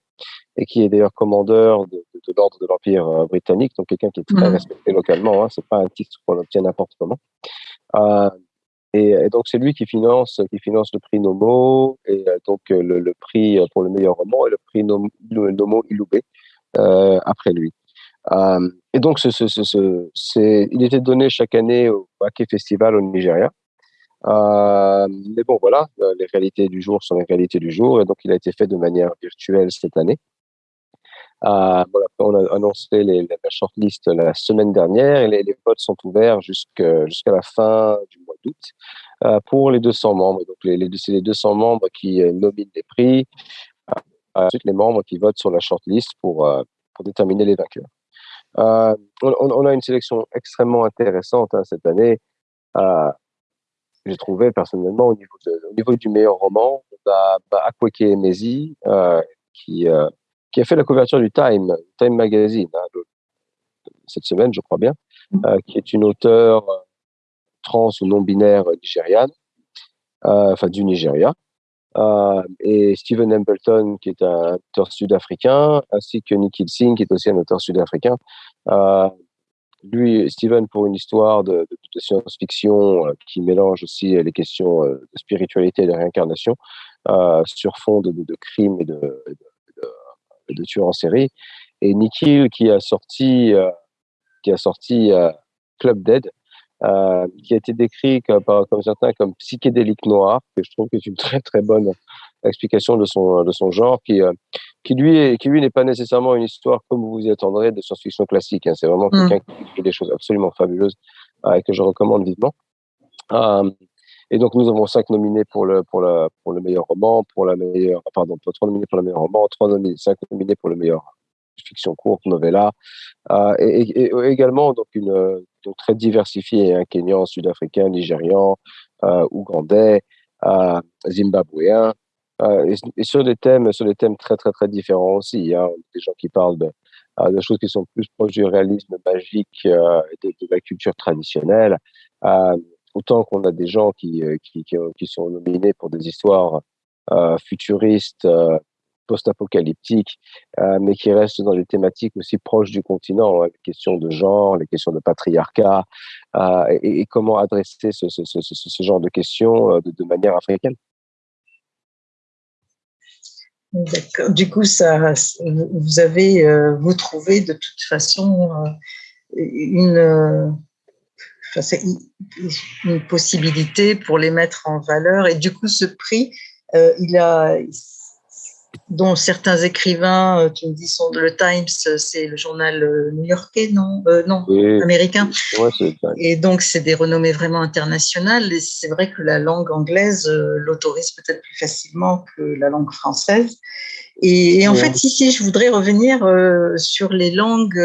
et qui est d'ailleurs commandeur de, l'ordre de l'Empire euh, britannique, donc quelqu'un qui est très mmh. respecté localement. Hein, c'est pas un titre qu'on obtient n'importe comment. Euh, et, donc c'est lui qui finance, qui finance le prix Nomo et donc le, prix pour le meilleur roman et le prix Nomo, Nomo Iloubé après lui. Euh, et donc, il était donné chaque année au Baké Festival au Nigeria. Euh, mais bon, voilà, euh, les réalités du jour sont les réalités du jour, et donc il a été fait de manière virtuelle cette année. On a annoncé la shortlist la semaine dernière, et les, votes sont ouverts jusqu'à la fin du mois d'août pour les 200 membres. Donc, c'est les 200 membres qui nominent les prix, ensuite les membres qui votent sur la shortlist pour, pour déterminer les vainqueurs. Euh, on, a une sélection extrêmement intéressante hein, cette année. Euh, j'ai trouvé personnellement au niveau, au niveau du meilleur roman, on a bah, Akweke Emezi, euh, qui, qui a fait la couverture du Time, Time Magazine, hein, cette semaine, je crois bien, mm. qui est une auteure trans ou non-binaire nigériane, enfin du Nigeria. Euh, et Stephen Embleton, qui est un auteur sud-africain, ainsi que Nikhil Singh, qui est aussi un auteur sud-africain. Euh, lui, Stephen, pour une histoire de, science-fiction euh, qui mélange aussi les questions de spiritualité et de réincarnation sur fond de, de, crimes et de, tueurs en série. Et Nikhil, qui a sorti, qui a sorti Club Dead, euh, qui a été décrit comme, comme certains comme psychédélique noir, que je trouve que c'est une très très bonne explication de son de son genre, qui euh, qui lui qui lui n'est pas nécessairement une histoire comme vous vous y attendrez de science-fiction classique. Hein. C'est vraiment mm. quelqu'un qui écrit des choses absolument fabuleuses euh, et que je recommande vivement. et donc nous avons cinq nominés pour le pour le pour le meilleur roman, pour la meilleure pardon, trois nominés pour le meilleur roman, trois nominés, cinq nominés pour le meilleur fiction courte, novella, euh, et, également donc une très diversifié, un hein, Kenyan, Sud-Africain, Nigérian, euh, Ougandais, euh, Zimbabwéen, euh, et, sur des thèmes sur des thèmes très très très différents aussi. Hein, des gens qui parlent de, choses qui sont plus proches du réalisme magique de, de, la culture traditionnelle. autant qu'on a des gens qui, qui, sont nominés pour des histoires futuristes, post-apocalyptique, euh, mais qui reste dans des thématiques aussi proches du continent, hein, les questions de genre, les questions de patriarcat, euh, et, comment adresser ce, genre de questions euh, de, manière africaine. D'accord. Du coup, ça, vous avez, vous trouvez de toute façon une possibilité pour les mettre en valeur. Et du coup, ce prix, il a, dont certains écrivains, euh, tu me dis, sont le Times, c'est le journal euh, new-yorkais, non, euh, non, américain. et donc, c'est des renommées vraiment internationales. Et c'est vrai que la langue anglaise l'autorise peut-être plus facilement que la langue française. Et, en fait, ici, je voudrais revenir sur les langues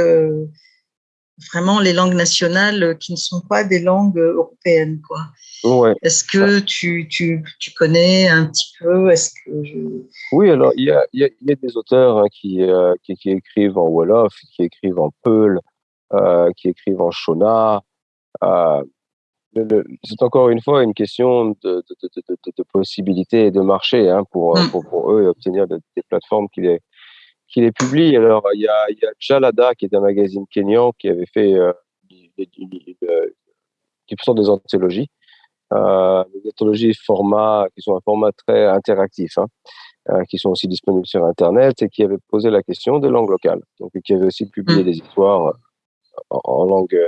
vraiment les langues nationales qui ne sont pas des langues européennes. Quoi. Ouais. Est-ce que tu, tu, tu, connais un petit peu? Est-ce que je... Oui, alors il y a, y, a, y a, des auteurs hein, qui, euh, qui, qui, écrivent en Wolof, qui écrivent en Peul, euh, qui écrivent en Shona. Euh, c'est encore une fois une question de, de, de, de, possibilités et de marché hein, pour, mm. pour, pour, eux obtenir des plateformes qui les, qui les publient. Alors, il y a, il y a Jalada, qui est un magazine kenyan, qui avait fait euh, qui sont des anthologies euh, des anthologies format, qui sont un format très interactif, hein, euh, qui sont aussi disponibles sur Internet et qui avait posé la question de langue locale. Donc, qui avait aussi publié mm. des histoires euh, en, langue,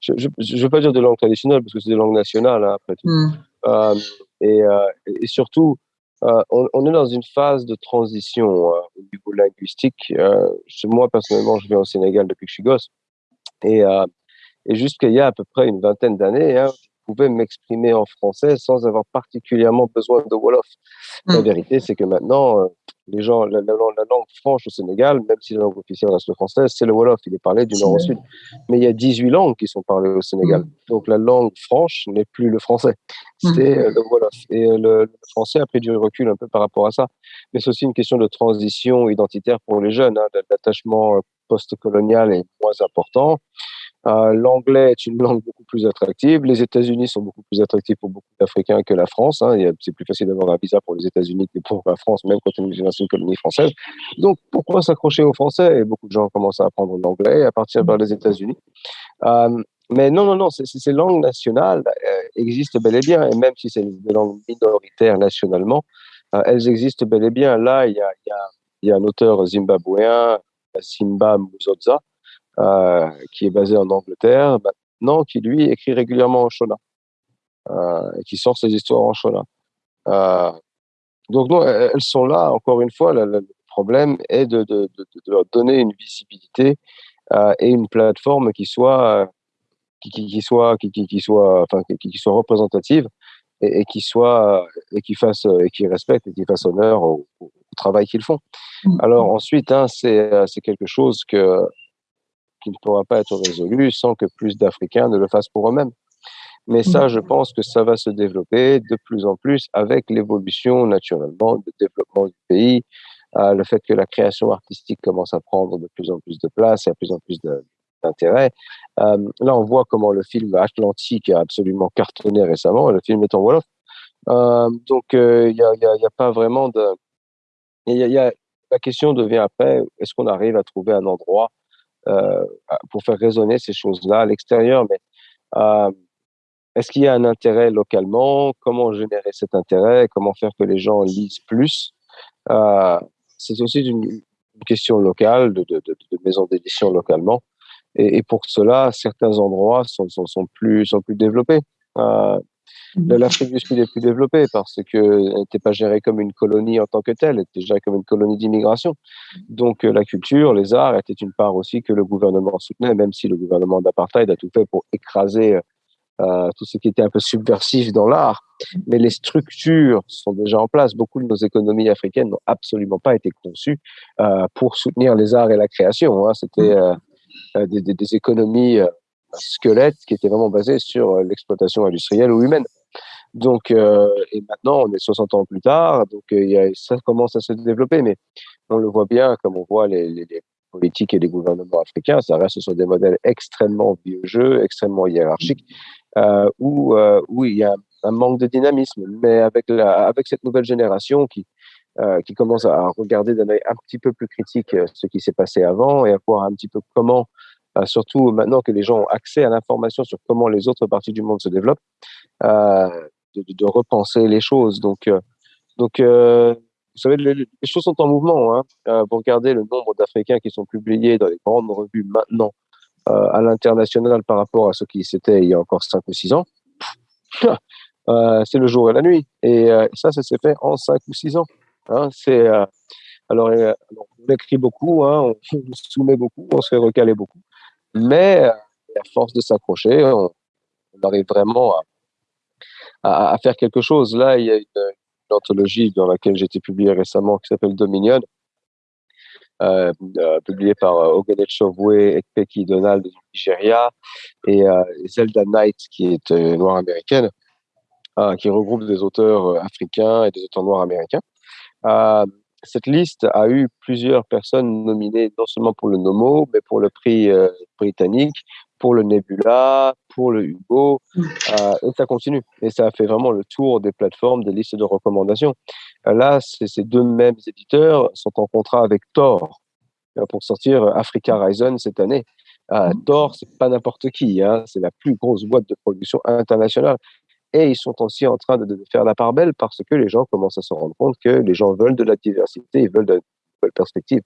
je ne veux pas dire de langue traditionnelle parce que c'est des langues nationales hein, après tout. Mm. Euh, et, euh, et, surtout, euh, on, on, est dans une phase de transition au niveau linguistique. moi, personnellement, je viens au Sénégal depuis que je suis gosse. Et, Et jusqu'à il y a à peu près une vingtaine d'années, hein, pouvais m'exprimer en français sans avoir particulièrement besoin de Wolof. La mmh. vérité, c'est que maintenant, euh, les gens, la, langue franche au Sénégal, même si la langue officielle reste le français, c'est le Wolof. Il est parlé du nord au sud. Mais il y a 18 langues qui sont parlées au Sénégal. Mmh. Donc la langue franche n'est plus le français. Mmh. C'est euh, le Wolof. Et euh, le, français a pris du recul un peu par rapport à ça. Mais c'est aussi une question de transition identitaire pour les jeunes. Hein. L'attachement post-colonial est moins important. Euh, l'anglais est une langue beaucoup plus attractive. Les États-Unis sont beaucoup plus attractifs pour beaucoup d'Africains que la France. Hein. C'est plus facile d'avoir un visa pour les États-Unis que pour la France, même quand on est une colonie française. Donc, pourquoi s'accrocher au français? Beaucoup de gens commencent à apprendre l'anglais à partir vers les États-Unis. Euh, mais non, non, non, ces langues nationales euh, existent bel et bien, et même si c'est des langues minoritaires nationalement, elles existent bel et bien. Là, il y a, un auteur zimbabwéen, Simba Muzoza, euh, qui est basé en Angleterre, maintenant, qui lui écrit régulièrement en Shona, euh, et qui sort ses histoires en Shona. Euh, donc, non, elles sont là, encore une fois, le, problème est de, de, de, de, leur donner une visibilité et une plateforme qui soit, qui, qui, soit, qui, qui, soit, enfin, qui, soit représentative et, et, qui soit et qui fasse et qui respecte et qui fasse honneur au, au travail qu'ils font. Mmh. Alors ensuite, hein, c'est quelque chose que ne pourra pas être résolu sans que plus d'Africains ne le fassent pour eux-mêmes. Mais ça, je pense que ça va se développer de plus en plus avec l'évolution naturellement du développement du pays, euh, le fait que la création artistique commence à prendre de plus en plus de place et à plus en plus d'intérêt. Euh, là, on voit comment le film Atlantique a absolument cartonné récemment. Le film est en Wolof. Euh, donc, il n'y a, y a, y a, pas vraiment de... Y a, y a, la question devient après, est-ce qu'on arrive à trouver un endroit euh, pour faire résonner ces choses-là à l'extérieur. Mais euh, est-ce qu'il y a un intérêt localement? Comment générer cet intérêt? Comment faire que les gens lisent plus? Euh, C'est aussi une, question locale, de, de, de, de maisons d'édition localement. Et, pour cela, certains endroits sont, sont, sont plus, sont plus développés. Euh. L'Afrique du Sud est plus développée parce qu'elle n'était pas gérée comme une colonie en tant que telle, elle était gérée comme une colonie d'immigration. Donc euh, la culture, les arts étaient une part aussi que le gouvernement soutenait, même si le gouvernement d'apartheid a tout fait pour écraser euh, euh tout ce qui était un peu subversif dans l'art. Mais les structures sont déjà en place. Beaucoup de nos économies africaines n'ont absolument pas été conçues euh, pour soutenir les arts et la création. Hein. C'était euh, des, des, des, économies squelettes qui étaient vraiment basées sur l'exploitation industrielle ou humaine. Donc, euh, et maintenant, on est 60 ans plus tard, donc euh, ça commence à se développer, mais on le voit bien, comme on voit les, politiques et les gouvernements africains, ça reste sur des modèles extrêmement vieux jeux, extrêmement hiérarchiques, euh, où, euh, il y a un manque de dynamisme. Mais avec, avec cette nouvelle génération qui, euh, qui commence à regarder d'un œil un petit peu plus critique euh, ce qui s'est passé avant et à voir un petit peu comment surtout maintenant que les gens ont accès à l'information sur comment les autres parties du monde se développent, euh, de, repenser les choses. Donc, euh, euh, vous savez, les, choses sont en mouvement. Hein. Euh, vous regardez le nombre d'Africains qui sont publiés dans les grandes revues maintenant euh, à l'international par rapport à ce qui c'était il y a encore 5 ou 6 ans. c'est le jour et la nuit. Et ça, ça s'est fait en 5 ou 6 ans. Hein. C'est alors, on écrit beaucoup, hein, on, on soumet beaucoup, on se fait recaler beaucoup. Mais à force de s'accrocher, on, arrive vraiment à, faire quelque chose. Là, il y a une, anthologie dans laquelle j'ai été publié récemment qui s'appelle Dominion, euh, euh, publiée par euh, Ogene Chobwe et Peki Donald du Nigeria et euh, Zelda Knight qui est euh, noire américaine, euh, qui regroupe des auteurs africains et des auteurs noirs américains cette liste a eu plusieurs personnes nominées non seulement pour le Nomo, mais pour le prix euh, britannique, pour le Nebula, pour le Hugo, mmh. euh, et ça continue. Et ça a fait vraiment le tour des plateformes, des listes de recommandations. Euh, là, ces deux mêmes éditeurs sont en contrat avec Thor pour sortir Africa Horizon cette année. Mmh. Thor, c'est pas n'importe qui, hein, c'est la plus grosse boîte de production internationale. Et ils sont aussi en train de, faire la part belle parce que les gens commencent à se rendre compte que les gens veulent de la diversité, ils veulent de nouvelles perspectives.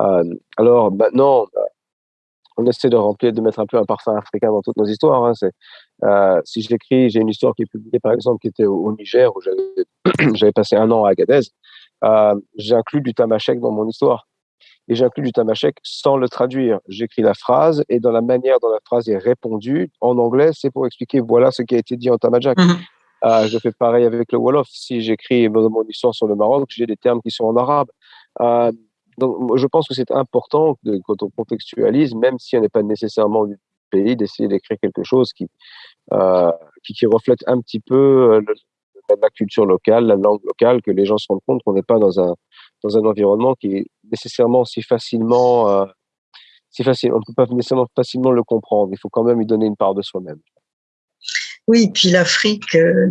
Euh, alors maintenant, on essaie de remplir, de mettre un peu un parfum africain dans toutes nos histoires. Hein. Euh, si je l'écris, j'ai une histoire qui est publiée par exemple qui était au, Niger où j'avais passé un an à Agadez. Euh, j'inclus du tamashek dans mon histoire. Et j'inclus du tamashek sans le traduire. J'écris la phrase et dans la manière dont la phrase est répondue en anglais, c'est pour expliquer voilà ce qui a été dit en tamajak. Mhm. Euh, je fais pareil avec le Wolof. Si j'écris mon histoire sur le Maroc, j'ai des termes qui sont en arabe. Euh, donc, je pense que c'est important de, quand on contextualise, même si on n'est pas nécessairement du pays, d'essayer d'écrire quelque chose qui, euh, qui, qui, reflète un petit peu euh, la culture locale, la langue locale, que les gens se rendent compte qu'on n'est pas dans un, dans un environnement qui nécessairement si facilement, euh, si facile, on ne peut pas nécessairement facilement le comprendre. Il faut quand même lui donner une part de soi-même. Oui, puis l'Afrique euh,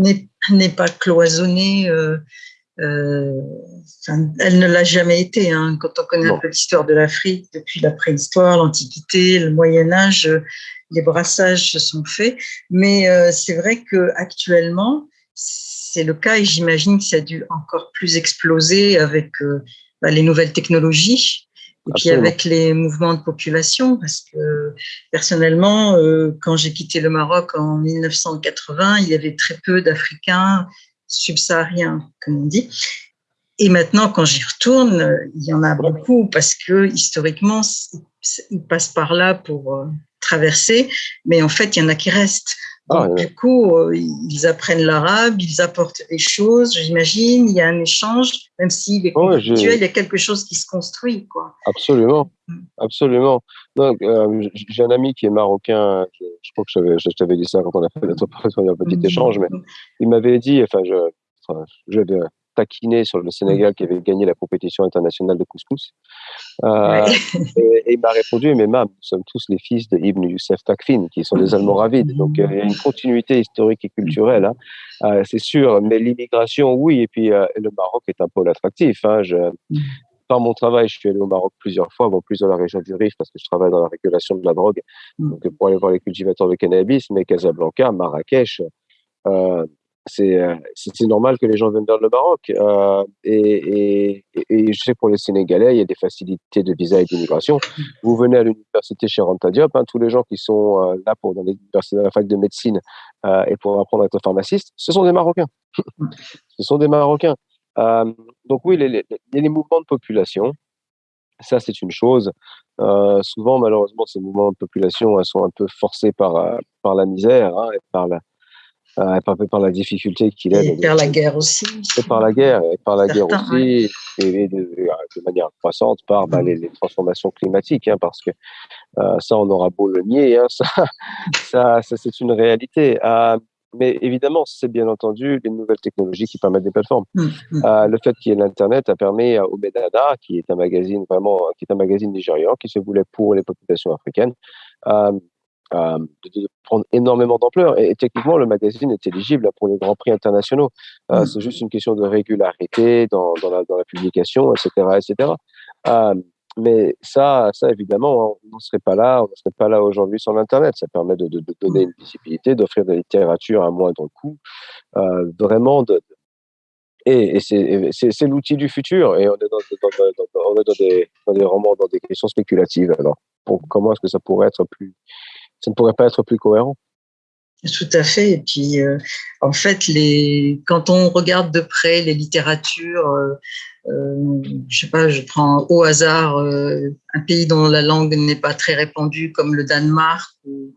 n'est pas cloisonnée. Euh, elle ne l'a jamais été. Hein. Quand on connaît un peu l'histoire de l'Afrique, depuis la préhistoire, l'Antiquité, le Moyen Âge, les brassages se sont faits. Mais c'est vrai que actuellement, c'est le cas et j'imagine que ça a dû encore plus exploser avec bah, les nouvelles technologies. Et puis avec les mouvements de population, parce que personnellement, quand j'ai quitté le Maroc en 1980, il y avait très peu d'Africains subsahariens, comme on dit. Et maintenant, quand j'y retourne, il y en a beaucoup parce que historiquement, ils passent par là pour euh, traverser, mais en fait, il y en a qui restent. Ah, du coup, euh, ils apprennent l'arabe, ils apportent des choses, j'imagine, il y a un échange, même s'il est conflictuel, il y a quelque chose qui se construit. Quoi. Absolument, mm. absolument. Euh, j'ai un ami qui est marocain, je, crois que je t'avais dit ça quand on a fait notre petit mm. échange, mais il m'avait dit, enfin, je, je, taquiné sur le Sénégal qui avait gagné la compétition internationale de couscous. Euh, et, il m'a répondu, mais mam, nous sommes tous les fils de Ibn Youssef Takfin, qui sont des Almoravides. Donc euh, il y a une continuité historique et culturelle, hein. euh, c'est sûr. Mais l'immigration, oui. Et puis le Maroc est un pôle attractif. Hein. Je, par mon travail, je suis allé au Maroc plusieurs fois, bon, plus dans la région du Rif parce que je travaille dans la régulation de la drogue, donc pour aller voir les cultivateurs de cannabis, mais Casablanca, Marrakech, euh, euh, c'est normal que les gens viennent vers le Maroc. Euh, et, je sais pour les Sénégalais, il y a des facilités de visa et d'immigration. Vous venez à l'université chez Ranta Diop, hein, tous les gens qui sont euh, là pour dans l'université la fac de médecine et pour apprendre à être pharmaciste, ce sont des Marocains. ce sont des Marocains. donc oui, y a les mouvements de population. Ça, c'est une chose. souvent, malheureusement, ces mouvements de population sont un peu forcés par, par la misère hein, et par la, euh, par, par la difficulté qu'il est. Et par la guerre aussi. Et par la guerre, et par la guerre aussi, et de, de, manière croissante par bah, mm. les, transformations climatiques, hein, parce que euh, ça, on aura beau le nier, hein, ça, ça, ça c'est une réalité. Euh, mais évidemment, c'est bien entendu les nouvelles technologies qui permettent des plateformes. Mm, mm. Euh, le fait qu'il y ait l'Internet a permis au Medada, qui est un magazine vraiment, qui est un magazine nigérian, qui se voulait pour les populations africaines, euh, de, prendre énormément d'ampleur. Et, techniquement, le magazine est éligible pour les grands prix internationaux. Euh, mm. C'est juste une question de régularité dans, dans, la, dans la, publication, etc. etc. Euh, mais ça, ça évidemment, on ne serait pas là, on ne serait pas là aujourd'hui sans l'Internet. Ça permet de, de, de donner une visibilité, d'offrir de la littérature à moindre coût, euh, vraiment de, et, et c'est l'outil du futur. Et on est dans, dans, on est dans, des, dans des romans, dans des questions spéculatives. Alors, pour, comment est-ce que ça pourrait être plus, ça ne pourrait pas être plus cohérent. Tout à fait. Et puis, euh, en fait, les, quand on regarde de près les littératures, euh, euh je sais pas, je prends au hasard euh, un pays dont la langue n'est pas très répandue, comme le Danemark ou,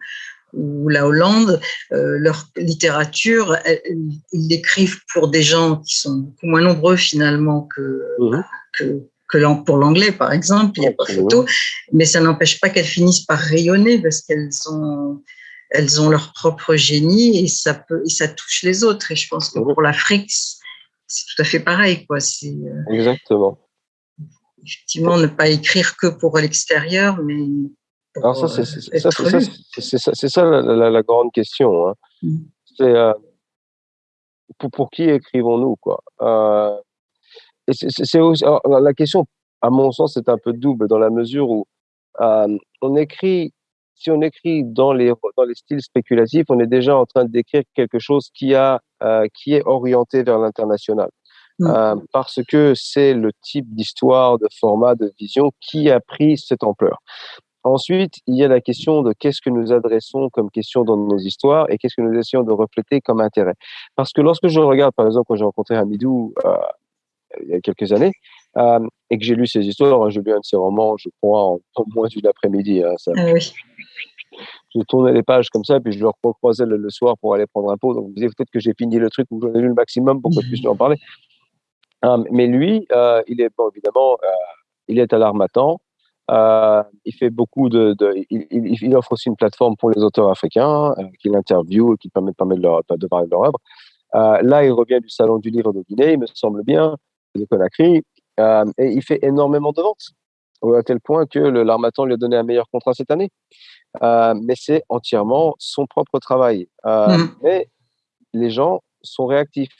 ou la Hollande, leur littérature, ils l'écrivent pour des gens qui sont beaucoup moins nombreux finalement que, mmh. que que pour l'anglais, par exemple, il n'y a pas photo, mais ça n'empêche pas qu'elles finissent par rayonner parce qu'elles ont, elles ont leur propre génie et ça, peut, et ça touche les autres. Et je pense que pour l'Afrique, c'est tout à fait pareil. Quoi. Euh, Exactement. Effectivement, ne pas écrire que pour l'extérieur, mais. Alors, ça, c'est ça, ça, la, la, grande question. Hein. Mm. C'est euh, pour, pour, qui écrivons-nous quoi? Euh, c'est la question, à mon sens, c'est un peu double dans la mesure où euh, on écrit, si on écrit dans les, dans les styles spéculatifs, on est déjà en train d'écrire quelque chose qui, a, euh, qui est orienté vers l'international. Mmh. Euh, parce que c'est le type d'histoire, de format, de vision qui a pris cette ampleur. Ensuite, il y a la question de qu'est-ce que nous adressons comme question dans nos histoires et qu'est-ce que nous essayons de refléter comme intérêt. Parce que lorsque je regarde, par exemple, quand j'ai rencontré Hamidou il y a quelques années, et que j'ai lu ses histoires, hein, j'ai lu un de ses romans, je crois, en, moins d'une après-midi. Hein, ça, ah oui je tournais les pages comme ça, puis je le recroisais le, le soir pour aller prendre un pot. Donc, vous disiez peut-être que j'ai fini le truc ou j'en ai lu le maximum pour que je puisse en parler. Euh, mais lui, euh, il est, bon, évidemment, euh, il est à l'armatan. il fait beaucoup de, de il, il, offre aussi une plateforme pour les auteurs africains qu'il interviewe et qui permet, permet de, leur, de parler de leur œuvre. là, il revient du salon du livre de Guinée, il me semble bien, de Conakry, et il fait énormément de ventes, à tel point que l'Armatan lui a donné un meilleur contrat cette année. Euh, mais c'est entièrement son propre travail. Euh, mmh. Mais les gens sont réactifs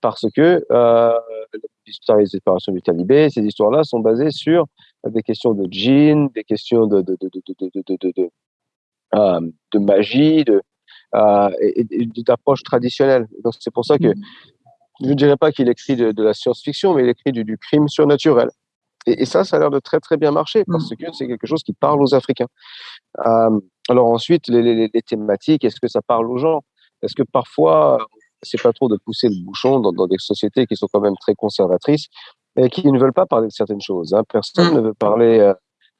parce que euh, l'histoire des opérations du talibé, ces histoires-là sont basées sur des questions de djinn, des questions de, de, de, de, de, euh, de magie, de, euh, et, d'approche traditionnelle. Donc c'est pour ça que mmh. Je ne dirais pas qu'il écrit de, la science-fiction, mais il écrit du, du crime surnaturel. Et, et, ça, ça a l'air de très très bien marcher parce mmh. que c'est quelque chose qui parle aux Africains. Euh, alors ensuite, les, les, les thématiques, est-ce que ça parle aux gens? Est-ce que parfois, c'est pas trop de pousser le bouchon dans, dans, des sociétés qui sont quand même très conservatrices et qui ne veulent pas parler de certaines choses hein? Personne mmh. ne veut parler euh,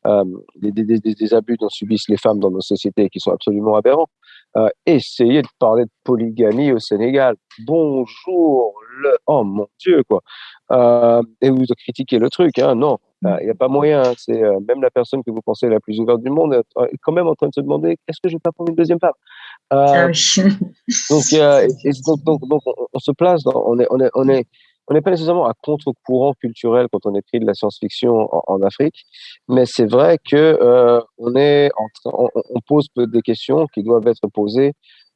euh, des, des, des, des, abus dont subissent les femmes dans nos sociétés qui sont absolument aberrants. Euh, essayez de parler de polygamie au Sénégal. Bonjour, oh mon Dieu, quoi. Euh, et vous critiquez le truc, hein, non, il euh, n'y a pas moyen. Hein. C'est euh, même la personne que vous pensez la plus ouverte du monde est quand même en train de se demander est-ce que je vais pas prendre une deuxième femme ah donc, donc, donc, on, se place dans, on est, on est, on est, on n'est pas nécessairement à contre-courant culturel quand on écrit de la science-fiction en, Afrique, mais c'est vrai que on est en on, on, pose des questions qui doivent être posées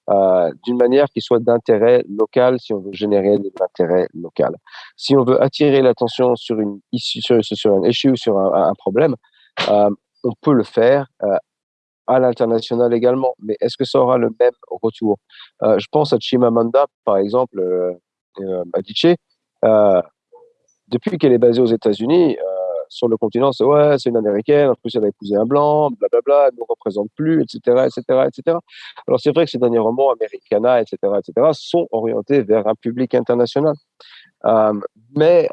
euh, d'une manière qui soit d'intérêt local si on veut générer de l'intérêt local. Si on veut attirer l'attention sur une issue, sur, sur un issue, sur un, problème, euh, on peut le faire euh, à l'international également. Mais est-ce que ça aura le même retour? Je pense à Chimamanda, par exemple, euh, Adichie. depuis qu'elle est basée aux États-Unis, sur le continent, c'est ouais, c'est une américaine, en plus elle a épousé un blanc, blablabla, elle ne nous représente plus, etc., etc., etc. Alors c'est vrai que ces derniers romans, Americana, etc., etc., sont orientés vers un public international. Euh, mais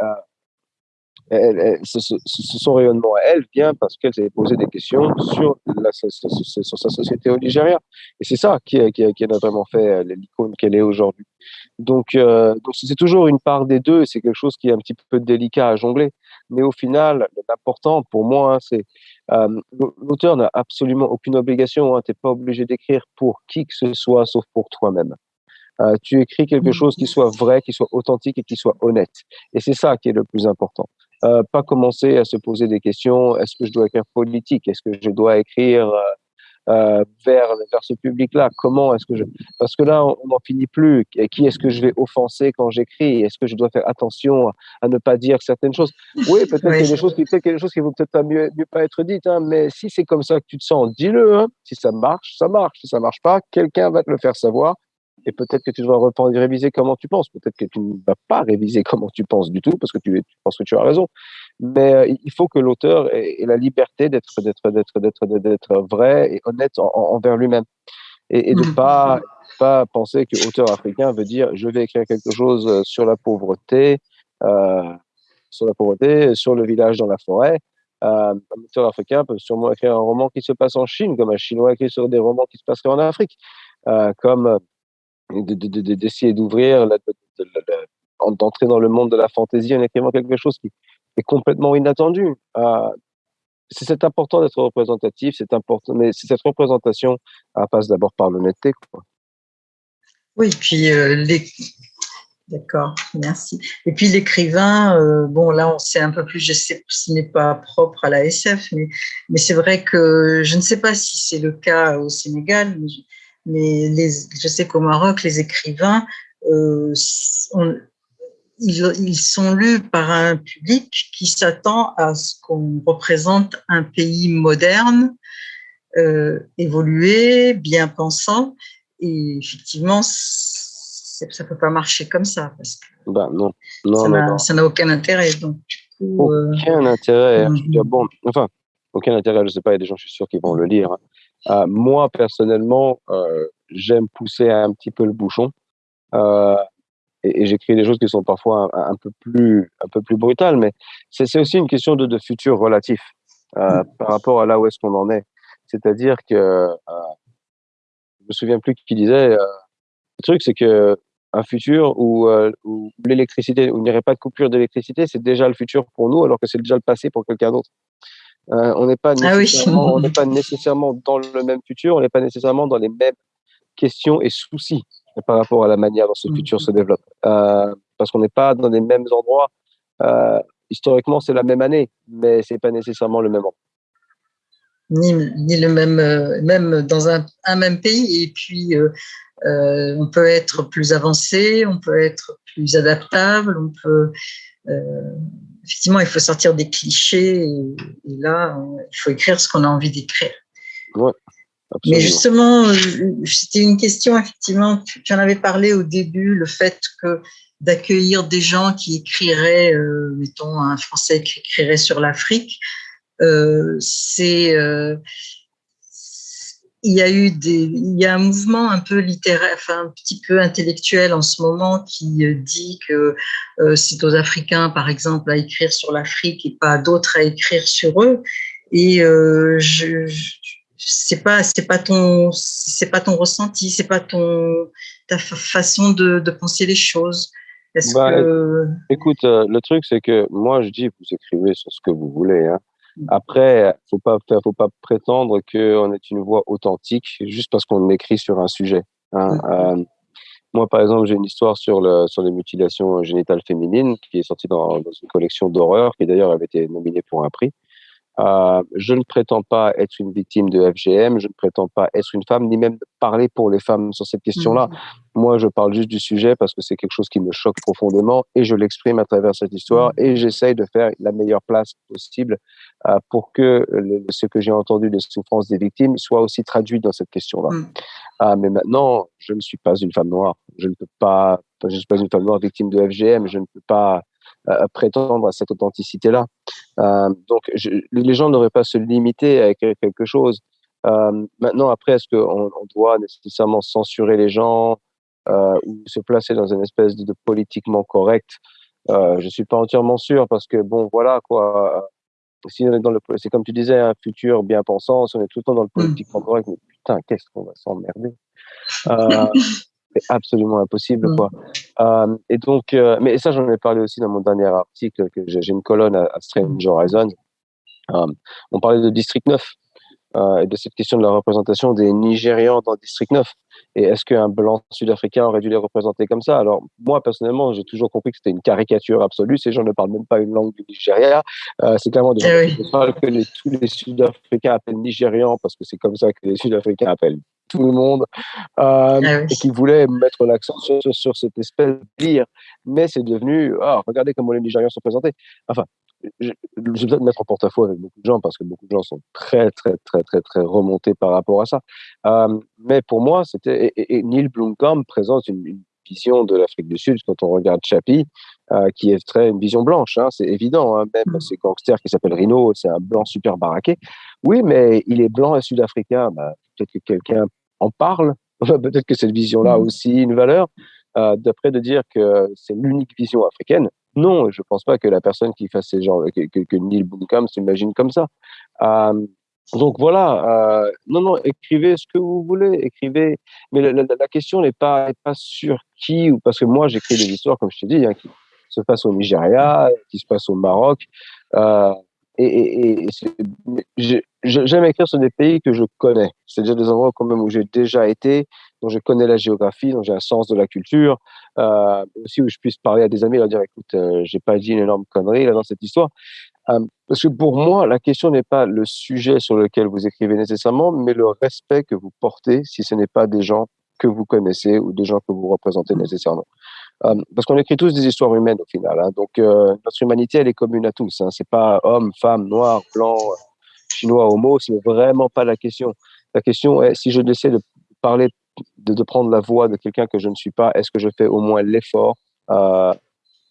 euh, son rayonnement à elle vient parce qu'elle s'est posé des questions sur, sa société au Nigeria. Et c'est ça qui, a vraiment fait euh, l'icône qu'elle est aujourd'hui. Donc, c'est toujours une part des deux, c'est quelque chose qui est un petit peu délicat à jongler. Mais au final, l'important pour moi, hein, c'est euh, l'auteur n'a absolument aucune obligation. Hein, tu n'es pas obligé d'écrire pour qui que ce soit, sauf pour toi-même. Euh, tu écris quelque mmh. chose qui soit vrai, qui soit authentique et qui soit honnête. Et c'est ça qui est le plus important. Euh, pas commencer à se poser des questions. Est-ce que je dois écrire politique? Est-ce que je dois écrire euh, vers, vers ce public-là Comment est-ce que je... Parce que là, on n'en finit plus. Qui est-ce que je vais offenser quand j'écris? Est-ce que je dois faire attention à ne pas dire certaines choses? Oui, peut-être qu'il y a des choses qui, peut des choses qui vont peut-être pas mieux, mieux pas être dites, hein, mais si c'est comme ça que tu te sens, dis-le. Hein. Si ça marche, ça marche. Si ça marche pas, quelqu'un va te le faire savoir. Et peut-être que tu dois réviser comment tu penses. Peut-être que tu ne vas pas réviser comment tu penses du tout parce que tu, tu penses que tu as raison. Mais euh, il faut que l'auteur ait, ait, la liberté d'être d'être d'être d'être d'être vrai et honnête en, envers lui-même et, et de mmh. pas pas penser que auteur africain veut dire je vais écrire quelque chose sur la pauvreté, euh, sur la pauvreté, sur le village dans la forêt. Euh, un auteur africain peut sûrement écrire un roman qui se passe en Chine, comme un Chinois écrit sur des romans qui se passeraient en Afrique, euh, comme d'essayer d'ouvrir, d'entrer dans le monde de la fantaisie en écrivant quelque chose qui est complètement inattendu. Euh, c'est important d'être représentatif, c'est important, mais cette représentation passe d'abord par l'honnêteté. Oui, puis euh, les... D'accord, merci. Et puis l'écrivain, euh, bon là on sait un peu plus, je sais ce n'est pas propre à la SF, mais, c'est vrai que je ne sais pas si c'est le cas au Sénégal, mais les, je sais qu'au Maroc, les écrivains, euh, ils, ils, sont lus par un public qui s'attend à ce qu'on représente un pays moderne, euh, évolué, bien pensant. Et effectivement, ça ne peut pas marcher comme ça. Parce que bah, non. Non, ça n'a aucun intérêt. Donc, euh, aucun intérêt. Hein. Je bon, enfin, aucun intérêt, je ne sais pas, il y a des gens, je suis sûr, qui vont le lire. Euh, moi, personnellement, euh, j'aime pousser un petit peu le bouchon. Euh, et, j'écris des choses qui sont parfois un, peu plus un peu plus brutales, mais c'est aussi une question de, de futur relatif euh, par rapport à là où est-ce qu'on en est. C'est-à-dire que je me souviens plus qui disait le truc, c'est que un futur où, euh, où l'électricité, où il n'y aurait pas de coupure d'électricité, c'est déjà le futur pour nous, alors que c'est déjà le passé pour quelqu'un d'autre. Euh, on n'est pas, ah nécessairement, pas dans le même futur, on n'est pas nécessairement dans les mêmes questions et soucis par rapport à la manière dont ce mmh. futur se développe. Euh, parce qu'on n'est pas dans les mêmes endroits. Euh, historiquement, c'est la même année, mais c'est pas nécessairement le même endroit. Ni, ni, le même, même dans un, un, même pays. Et puis, on peut être plus avancé, on peut être plus adaptable, on peut effectivement, il faut sortir des clichés et, là, il faut écrire ce qu'on a envie d'écrire. Mais justement, euh, c'était une question, effectivement, tu, en avais parlé au début, le fait que d'accueillir des gens qui écriraient, euh, mettons, un Français qui écrirait sur l'Afrique, euh, c'est il y a eu des, il y a un mouvement un peu littéraire, enfin un petit peu intellectuel en ce moment qui euh, dit que euh, c'est aux Africains, par exemple, à écrire sur l'Afrique et pas d'autres à écrire sur eux. Et euh, je, c'est pas, c'est pas ton, c'est pas ton ressenti, c'est pas ton ta façon de, de penser les choses. Bah, que... Écoute, euh, le truc c'est que moi je dis vous écrivez sur ce que vous voulez. Hein. Après, faut pas faire, faut pas prétendre qu'on est une voix authentique juste parce qu'on écrit sur un sujet. Hein. Euh, moi, par exemple, j'ai une histoire sur, le, sur les mutilations génitales féminines qui est sortie dans, dans une collection d'horreur qui d'ailleurs avait été nominée pour un prix. Euh, je ne prétends pas être une victime de FGM, je ne prétends pas être une femme, ni même parler pour les femmes sur cette question-là. Mmh. Moi, je parle juste du sujet parce que c'est quelque chose qui me choque profondément et je l'exprime à travers cette histoire mmh. et j'essaye de faire la meilleure place possible euh, pour que ce que j'ai entendu des souffrances des victimes soit aussi traduit dans cette question-là. Mmh. Euh, mais maintenant, je ne suis pas une femme noire. Je ne peux pas, je ne suis pas une femme noire victime de FGM. Je ne peux pas prétendre à cette authenticité-là. Euh, donc, les gens n'auraient pas à se limiter à écrire quelque chose. Euh, maintenant, après, est-ce qu'on on doit nécessairement censurer les gens ou se placer dans une espèce de, politiquement correct? Je suis pas entièrement sûr parce que bon, voilà quoi. Si on est dans le, c'est comme tu disais, un futur bien pensant. Si on est tout le temps dans le mmh. politiquement correct, mais putain, qu'est-ce qu'on va s'emmerder? Euh, c'est absolument impossible, mm. quoi. Euh, et donc, euh, mais ça, j'en ai parlé aussi dans mon dernier article, que j'ai une colonne à, Strange Horizon. Euh, on parlait de District 9 euh, et de cette question de la représentation des Nigérians dans District 9. Et est-ce qu'un blanc sud-africain aurait dû les représenter comme ça? Alors, moi, personnellement, j'ai toujours compris que c'était une caricature absolue. Ces gens ne parlent même pas une langue du Nigeria. Euh, c'est clairement des eh gens que les, tous les Sud-Africains appellent Nigérians parce que c'est comme ça que les Sud-Africains appellent tout le monde euh, eh et qui voulaient mettre l'accent sur, sur, cette espèce de lire. Mais c'est devenu, ah, regardez comment les Nigérians sont présentés. Enfin, je, je vais peut-être mettre en porte-à-faux avec beaucoup de gens parce que beaucoup de gens sont très, très, très, très, très remontés par rapport à ça. Euh, mais pour moi, c'était. Et, Neil Blomkamp présente une, vision de l'Afrique du Sud quand on regarde Chappie, euh, qui est très une vision blanche, hein, c'est évident. Hein, même mmh. ces gangsters qui s'appelle Rino, c'est un blanc super baraqué. Oui, mais il est blanc et sud-africain. Bah, peut-être que quelqu'un en parle. peut-être que cette vision-là a mmh. aussi une valeur. Euh, d'après de dire que c'est l'unique vision africaine. Non, je ne pense pas que la personne qui fasse ces genres, que, que, que Neil Blomkamp s'imagine comme ça. Euh, donc voilà, euh, non, non, écrivez ce que vous voulez, écrivez. Mais la, la, la question n'est pas, pas sur qui, ou parce que moi j'écris des histoires, comme je t'ai dit, hein, qui se passent au Nigeria, qui se passent au Maroc. Euh, et, et, et j'aime écrire sur des pays que je connais. C'est-à-dire des endroits quand même où j'ai déjà été, dont je connais la géographie, dont j'ai un sens de la culture, euh, aussi où je puisse parler à des amis et leur dire écoute, euh, j'ai pas dit une énorme connerie là dans cette histoire. Euh, parce que pour moi, la question n'est pas le sujet sur lequel vous écrivez nécessairement, mais le respect que vous portez si ce n'est pas des gens que vous connaissez ou des gens que vous représentez nécessairement. Euh, parce qu'on écrit tous des histoires humaines au final. Hein. Donc euh, notre humanité, elle est commune à tous. Hein. C'est pas homme, femme, noir, blanc, chinois, homo. C'est vraiment pas la question. La question est si je décide de parler, de, de prendre la voix de quelqu'un que je ne suis pas, est-ce que je fais au moins l'effort euh,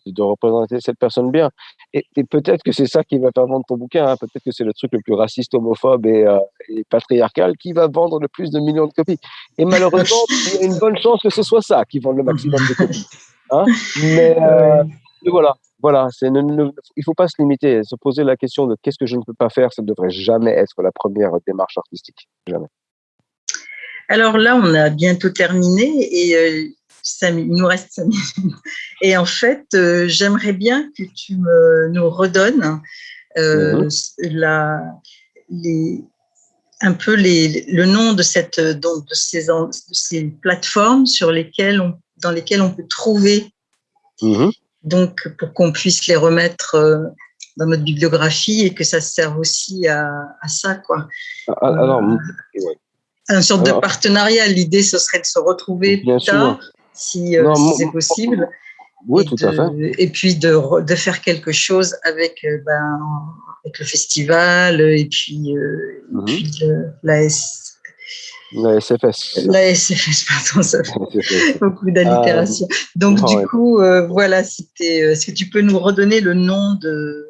de représenter cette personne bien? Et, peut-être que c'est ça qui va faire vendre ton bouquin. Hein. Peut-être que c'est le truc le plus raciste, homophobe et, euh, et, patriarcal qui va vendre le plus de millions de copies. Et malheureusement, il y a une bonne chance que ce soit ça qui vende le maximum de copies. Hein mais, euh, voilà, voilà. il ne faut pas se limiter, se poser la question de qu'est-ce que je ne peux pas faire. Ça ne devrait jamais être la première démarche artistique. Jamais. Alors là, on a bientôt terminé et euh, il nous reste cinq minutes. Et en fait, euh, j'aimerais bien que tu me, nous redonnes euh, mhm. la, les, un peu les, le nom de, cette, donc de, ces, de ces plateformes sur lesquelles on, dans lesquelles on peut trouver, mhm. Donc pour qu'on puisse les remettre euh, dans notre bibliographie et que ça serve aussi à, à ça. Quoi. Ah, ah, alors, ouais. Un sorte de partenariat. L'idée, ce serait de se retrouver plus tard si, euh, c'est possible. Oui, tout à fait. Et puis de, de, faire quelque chose avec, euh, ben, avec le festival et puis, euh, puis la S. La SFS. La SFS, pardon, ça fait beaucoup d'allitération. Donc, du coup, voilà, c'était. Est-ce que tu peux nous redonner le nom de.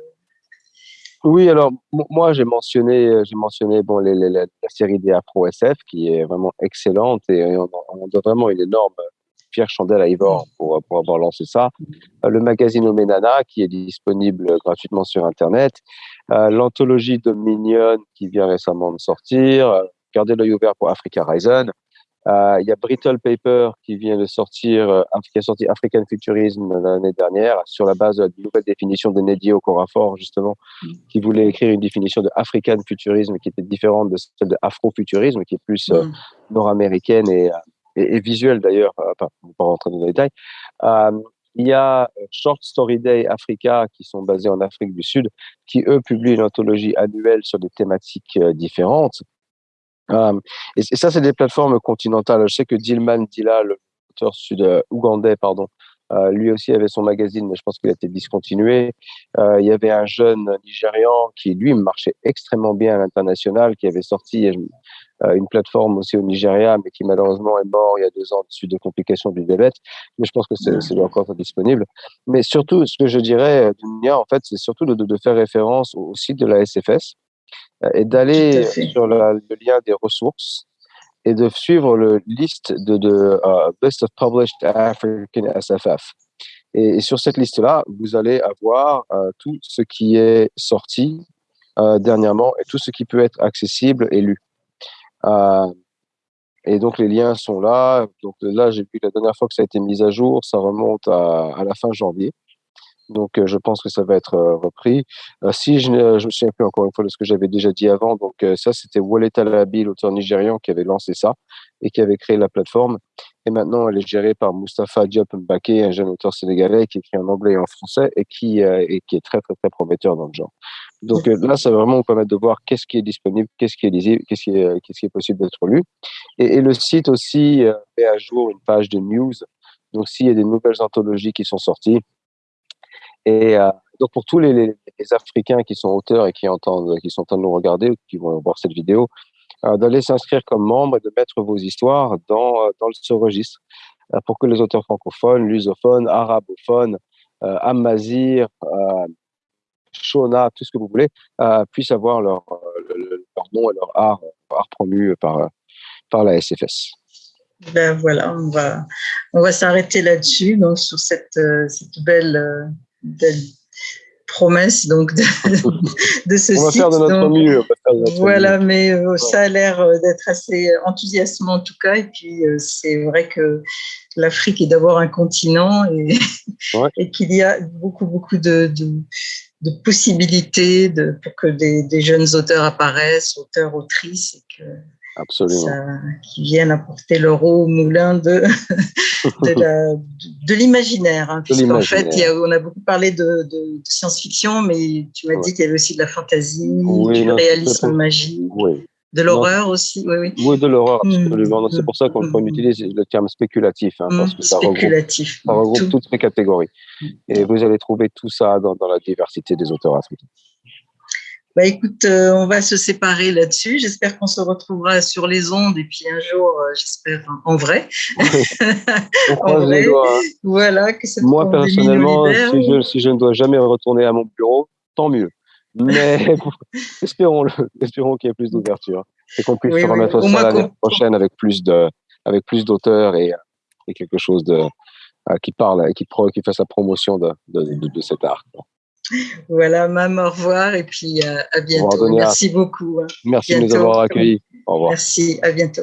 Oui, alors, moi, j'ai mentionné, j'ai mentionné bon, les, la série des Afro SF qui est vraiment excellente et on, on a vraiment une énorme Pierre Chandel à Ivor pour, pour avoir lancé ça. Euh, le magazine Omenana qui est disponible gratuitement sur Internet. Euh, l'anthologie Dominion qui vient récemment de sortir. Euh, gardez l'œil ouvert pour Africa Horizon. Il y a Brittle Paper qui vient de sortir, qui a sorti African Futurism l'année dernière sur la base de la nouvelle définition de Nedio Corafor, justement, qui voulait écrire une définition de African Futurism qui était différente de celle de Afrofuturisme, qui est plus mm. nord-américaine et, et, visuel d'ailleurs, euh, pas, pas rentrer dans les détails. Euh, il y a Short Story Day Africa qui sont basés en Afrique du Sud, qui eux publient une anthologie annuelle sur des thématiques euh, différentes. Euh, et, ça, c'est des plateformes continentales. Je sais que Dilman Dila, l'auteur sud-ougandais, pardon, euh, lui aussi avait son magazine, mais je pense qu'il a été discontinué. Euh, il y avait un jeune Nigérian qui, lui, marchait extrêmement bien à l'international, qui avait sorti euh, une plateforme aussi au Nigeria, mais qui malheureusement est mort il y a deux ans suite de complications du diabète. Mais je pense que c'est encore disponible. Mais surtout, ce que je dirais, Dunia, en fait, c'est surtout de, de, faire référence au site de la SFS et d'aller sur le lien des ressources et de suivre le liste de, de uh, Best of Published African SFF. Et, sur cette liste-là, vous allez avoir uh, tout ce qui est sorti uh, dernièrement et tout ce qui peut être accessible et lu. et donc les liens sont là. Donc là, j'ai vu la dernière fois que ça a été mis à jour, ça remonte à, à la fin janvier. Donc, euh, je pense que ça va être euh, repris. Euh, si je, je me souviens plus encore une fois de ce que j'avais déjà dit avant, donc ça, c'était Wallet Alabi, l'auteur nigérian, qui avait lancé ça et qui avait créé la plateforme. Et maintenant, elle est gérée par Mustafa Diop Mbake, un jeune auteur sénégalais qui écrit en anglais et en français et qui, est très, très, très prometteur dans le genre. Donc là, ça va vraiment vous permettre de voir qu'est-ce qui est disponible, qu'est-ce qui est lisible, qu'est-ce qui est, possible d'être lu. Et, le site aussi met à jour une page de news. Donc, s'il y a des nouvelles anthologies qui sont sorties, et euh, donc pour tous les, Africains qui sont auteurs et qui entendent, qui sont en train de nous regarder ou qui vont voir cette vidéo, euh, d'aller s'inscrire comme membre et de mettre vos histoires dans, euh, ce registre pour que les auteurs francophones, lusophones, arabophones, euh, amazir, shona, tout ce que vous voulez, puissent avoir leur, nom et leur art, art promu par, la SFS. Ben voilà, on va, s'arrêter là-dessus, sur cette belle belle promesse donc de, de ce on va site. Faire de notre mieux. voilà, mais euh, ça a l'air euh, d'être assez enthousiasmant en tout cas. Et puis euh, c'est vrai que l'Afrique est d'abord un continent et, ouais. et qu'il y a beaucoup beaucoup de, de, de possibilités de, pour que des, des, jeunes auteurs apparaissent, auteurs, autrices, et que Absolument. Ça, qui viennent apporter leur eau au moulin de, de l'imaginaire. Hein, Puisqu'en fait, il y a, on a beaucoup parlé de, de, de science-fiction, mais tu m'as ouais. dit qu'il y avait aussi de la fantaisie, oui, du non, réalisme magique. Oui. De l'horreur aussi, oui, oui. Oui, de l'horreur, mmh. absolument. C'est pour ça qu'on mmh. utilise le terme spéculatif, hein, parce que ça spéculatif. regroupe, ça regroupe toutes les catégories. Et vous allez trouver tout ça dans, dans la diversité des auteurs africains. Bah écoute, euh, on va se séparer là-dessus. J'espère qu'on se retrouvera sur les ondes et puis un jour, euh, j'espère en vrai. en vrai. Hein. Voilà. Que Moi personnellement, si je, si je, ne dois jamais retourner à mon bureau, tant mieux. Mais espérons-le, espérons qu'il y ait plus d'ouverture et qu'on puisse se remettre au ça l'année prochaine avec plus de, avec plus d'auteurs et, et, quelque chose de euh, qui parle et qui, qui fait sa promotion de, de, de, de cet art. Voilà, Mam, au revoir et puis euh, à bientôt. Merci beaucoup. Hein. Merci de nous avoir accueillis. Au revoir. Merci, à bientôt.